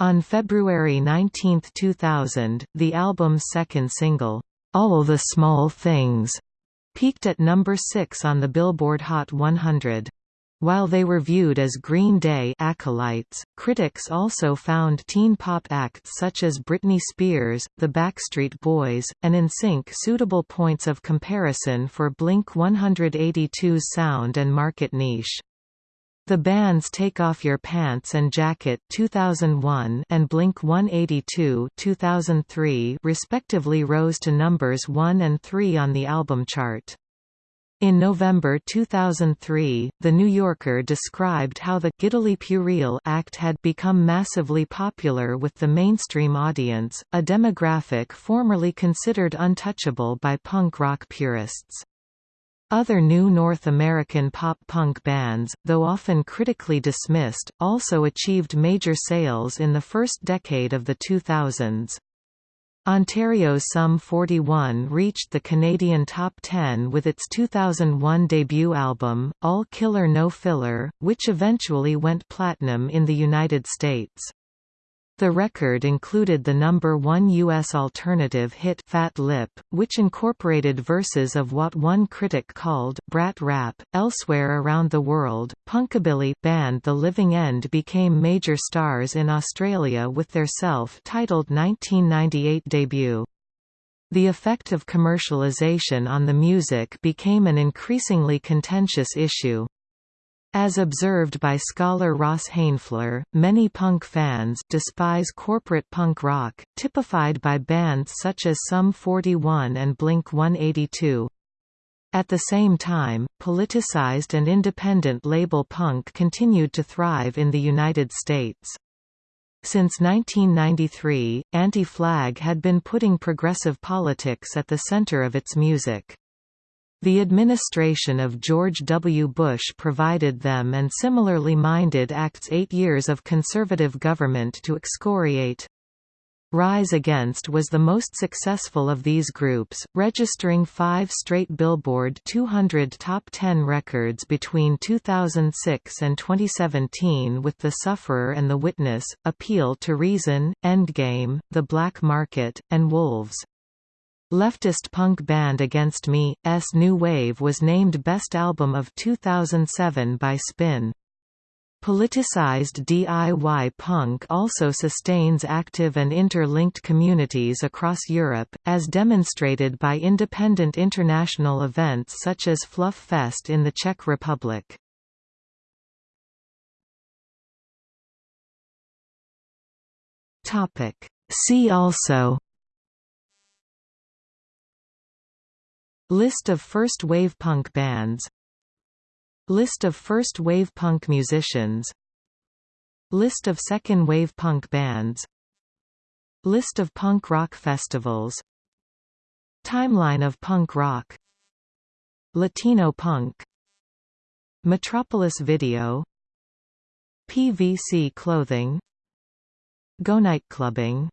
On February 19, 2000, the album's second single, All the Small Things, peaked at number 6 on the Billboard Hot 100. While they were viewed as Green Day acolytes, critics also found teen pop acts such as Britney Spears, the Backstreet Boys, and NSYNC suitable points of comparison for Blink-182's sound and market niche. The bands Take Off Your Pants and Jacket 2001 and Blink-182 2003 respectively rose to numbers 1 and 3 on the album chart. In November 2003, The New Yorker described how the Giddily Puerile act had become massively popular with the mainstream audience, a demographic formerly considered untouchable by punk rock purists. Other new North American pop-punk bands, though often critically dismissed, also achieved major sales in the first decade of the 2000s. Ontario's Sum 41 reached the Canadian top 10 with its 2001 debut album, All Killer No Filler, which eventually went platinum in the United States. The record included the number one U.S. alternative hit Fat Lip, which incorporated verses of what one critic called brat rap. Elsewhere around the world, punkabilly band The Living End became major stars in Australia with their self-titled 1998 debut. The effect of commercialization on the music became an increasingly contentious issue. As observed by scholar Ross Haenfler, many punk fans despise corporate punk rock, typified by bands such as Sum 41 and Blink-182. At the same time, politicized and independent label punk continued to thrive in the United States. Since 1993, Anti-Flag had been putting progressive politics at the center of its music. The administration of George W. Bush provided them and similarly minded acts eight years of conservative government to excoriate. Rise Against was the most successful of these groups, registering five straight Billboard 200 Top 10 records between 2006 and 2017 with The Sufferer and The Witness, Appeal to Reason, Endgame, The Black Market, and Wolves. Leftist punk band Against Me, S New Wave was named Best Album of 2007 by Spin. Politicized DIY punk also sustains active and interlinked communities across Europe, as demonstrated by independent international events such as Fluff Fest in the Czech Republic. See also List of first wave punk bands. List of first wave punk musicians. List of second wave punk bands. List of punk rock festivals. Timeline of punk rock. Latino punk. Metropolis Video. PVC clothing. Go night clubbing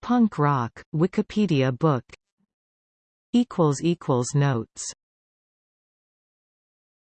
Punk rock, Wikipedia book Notes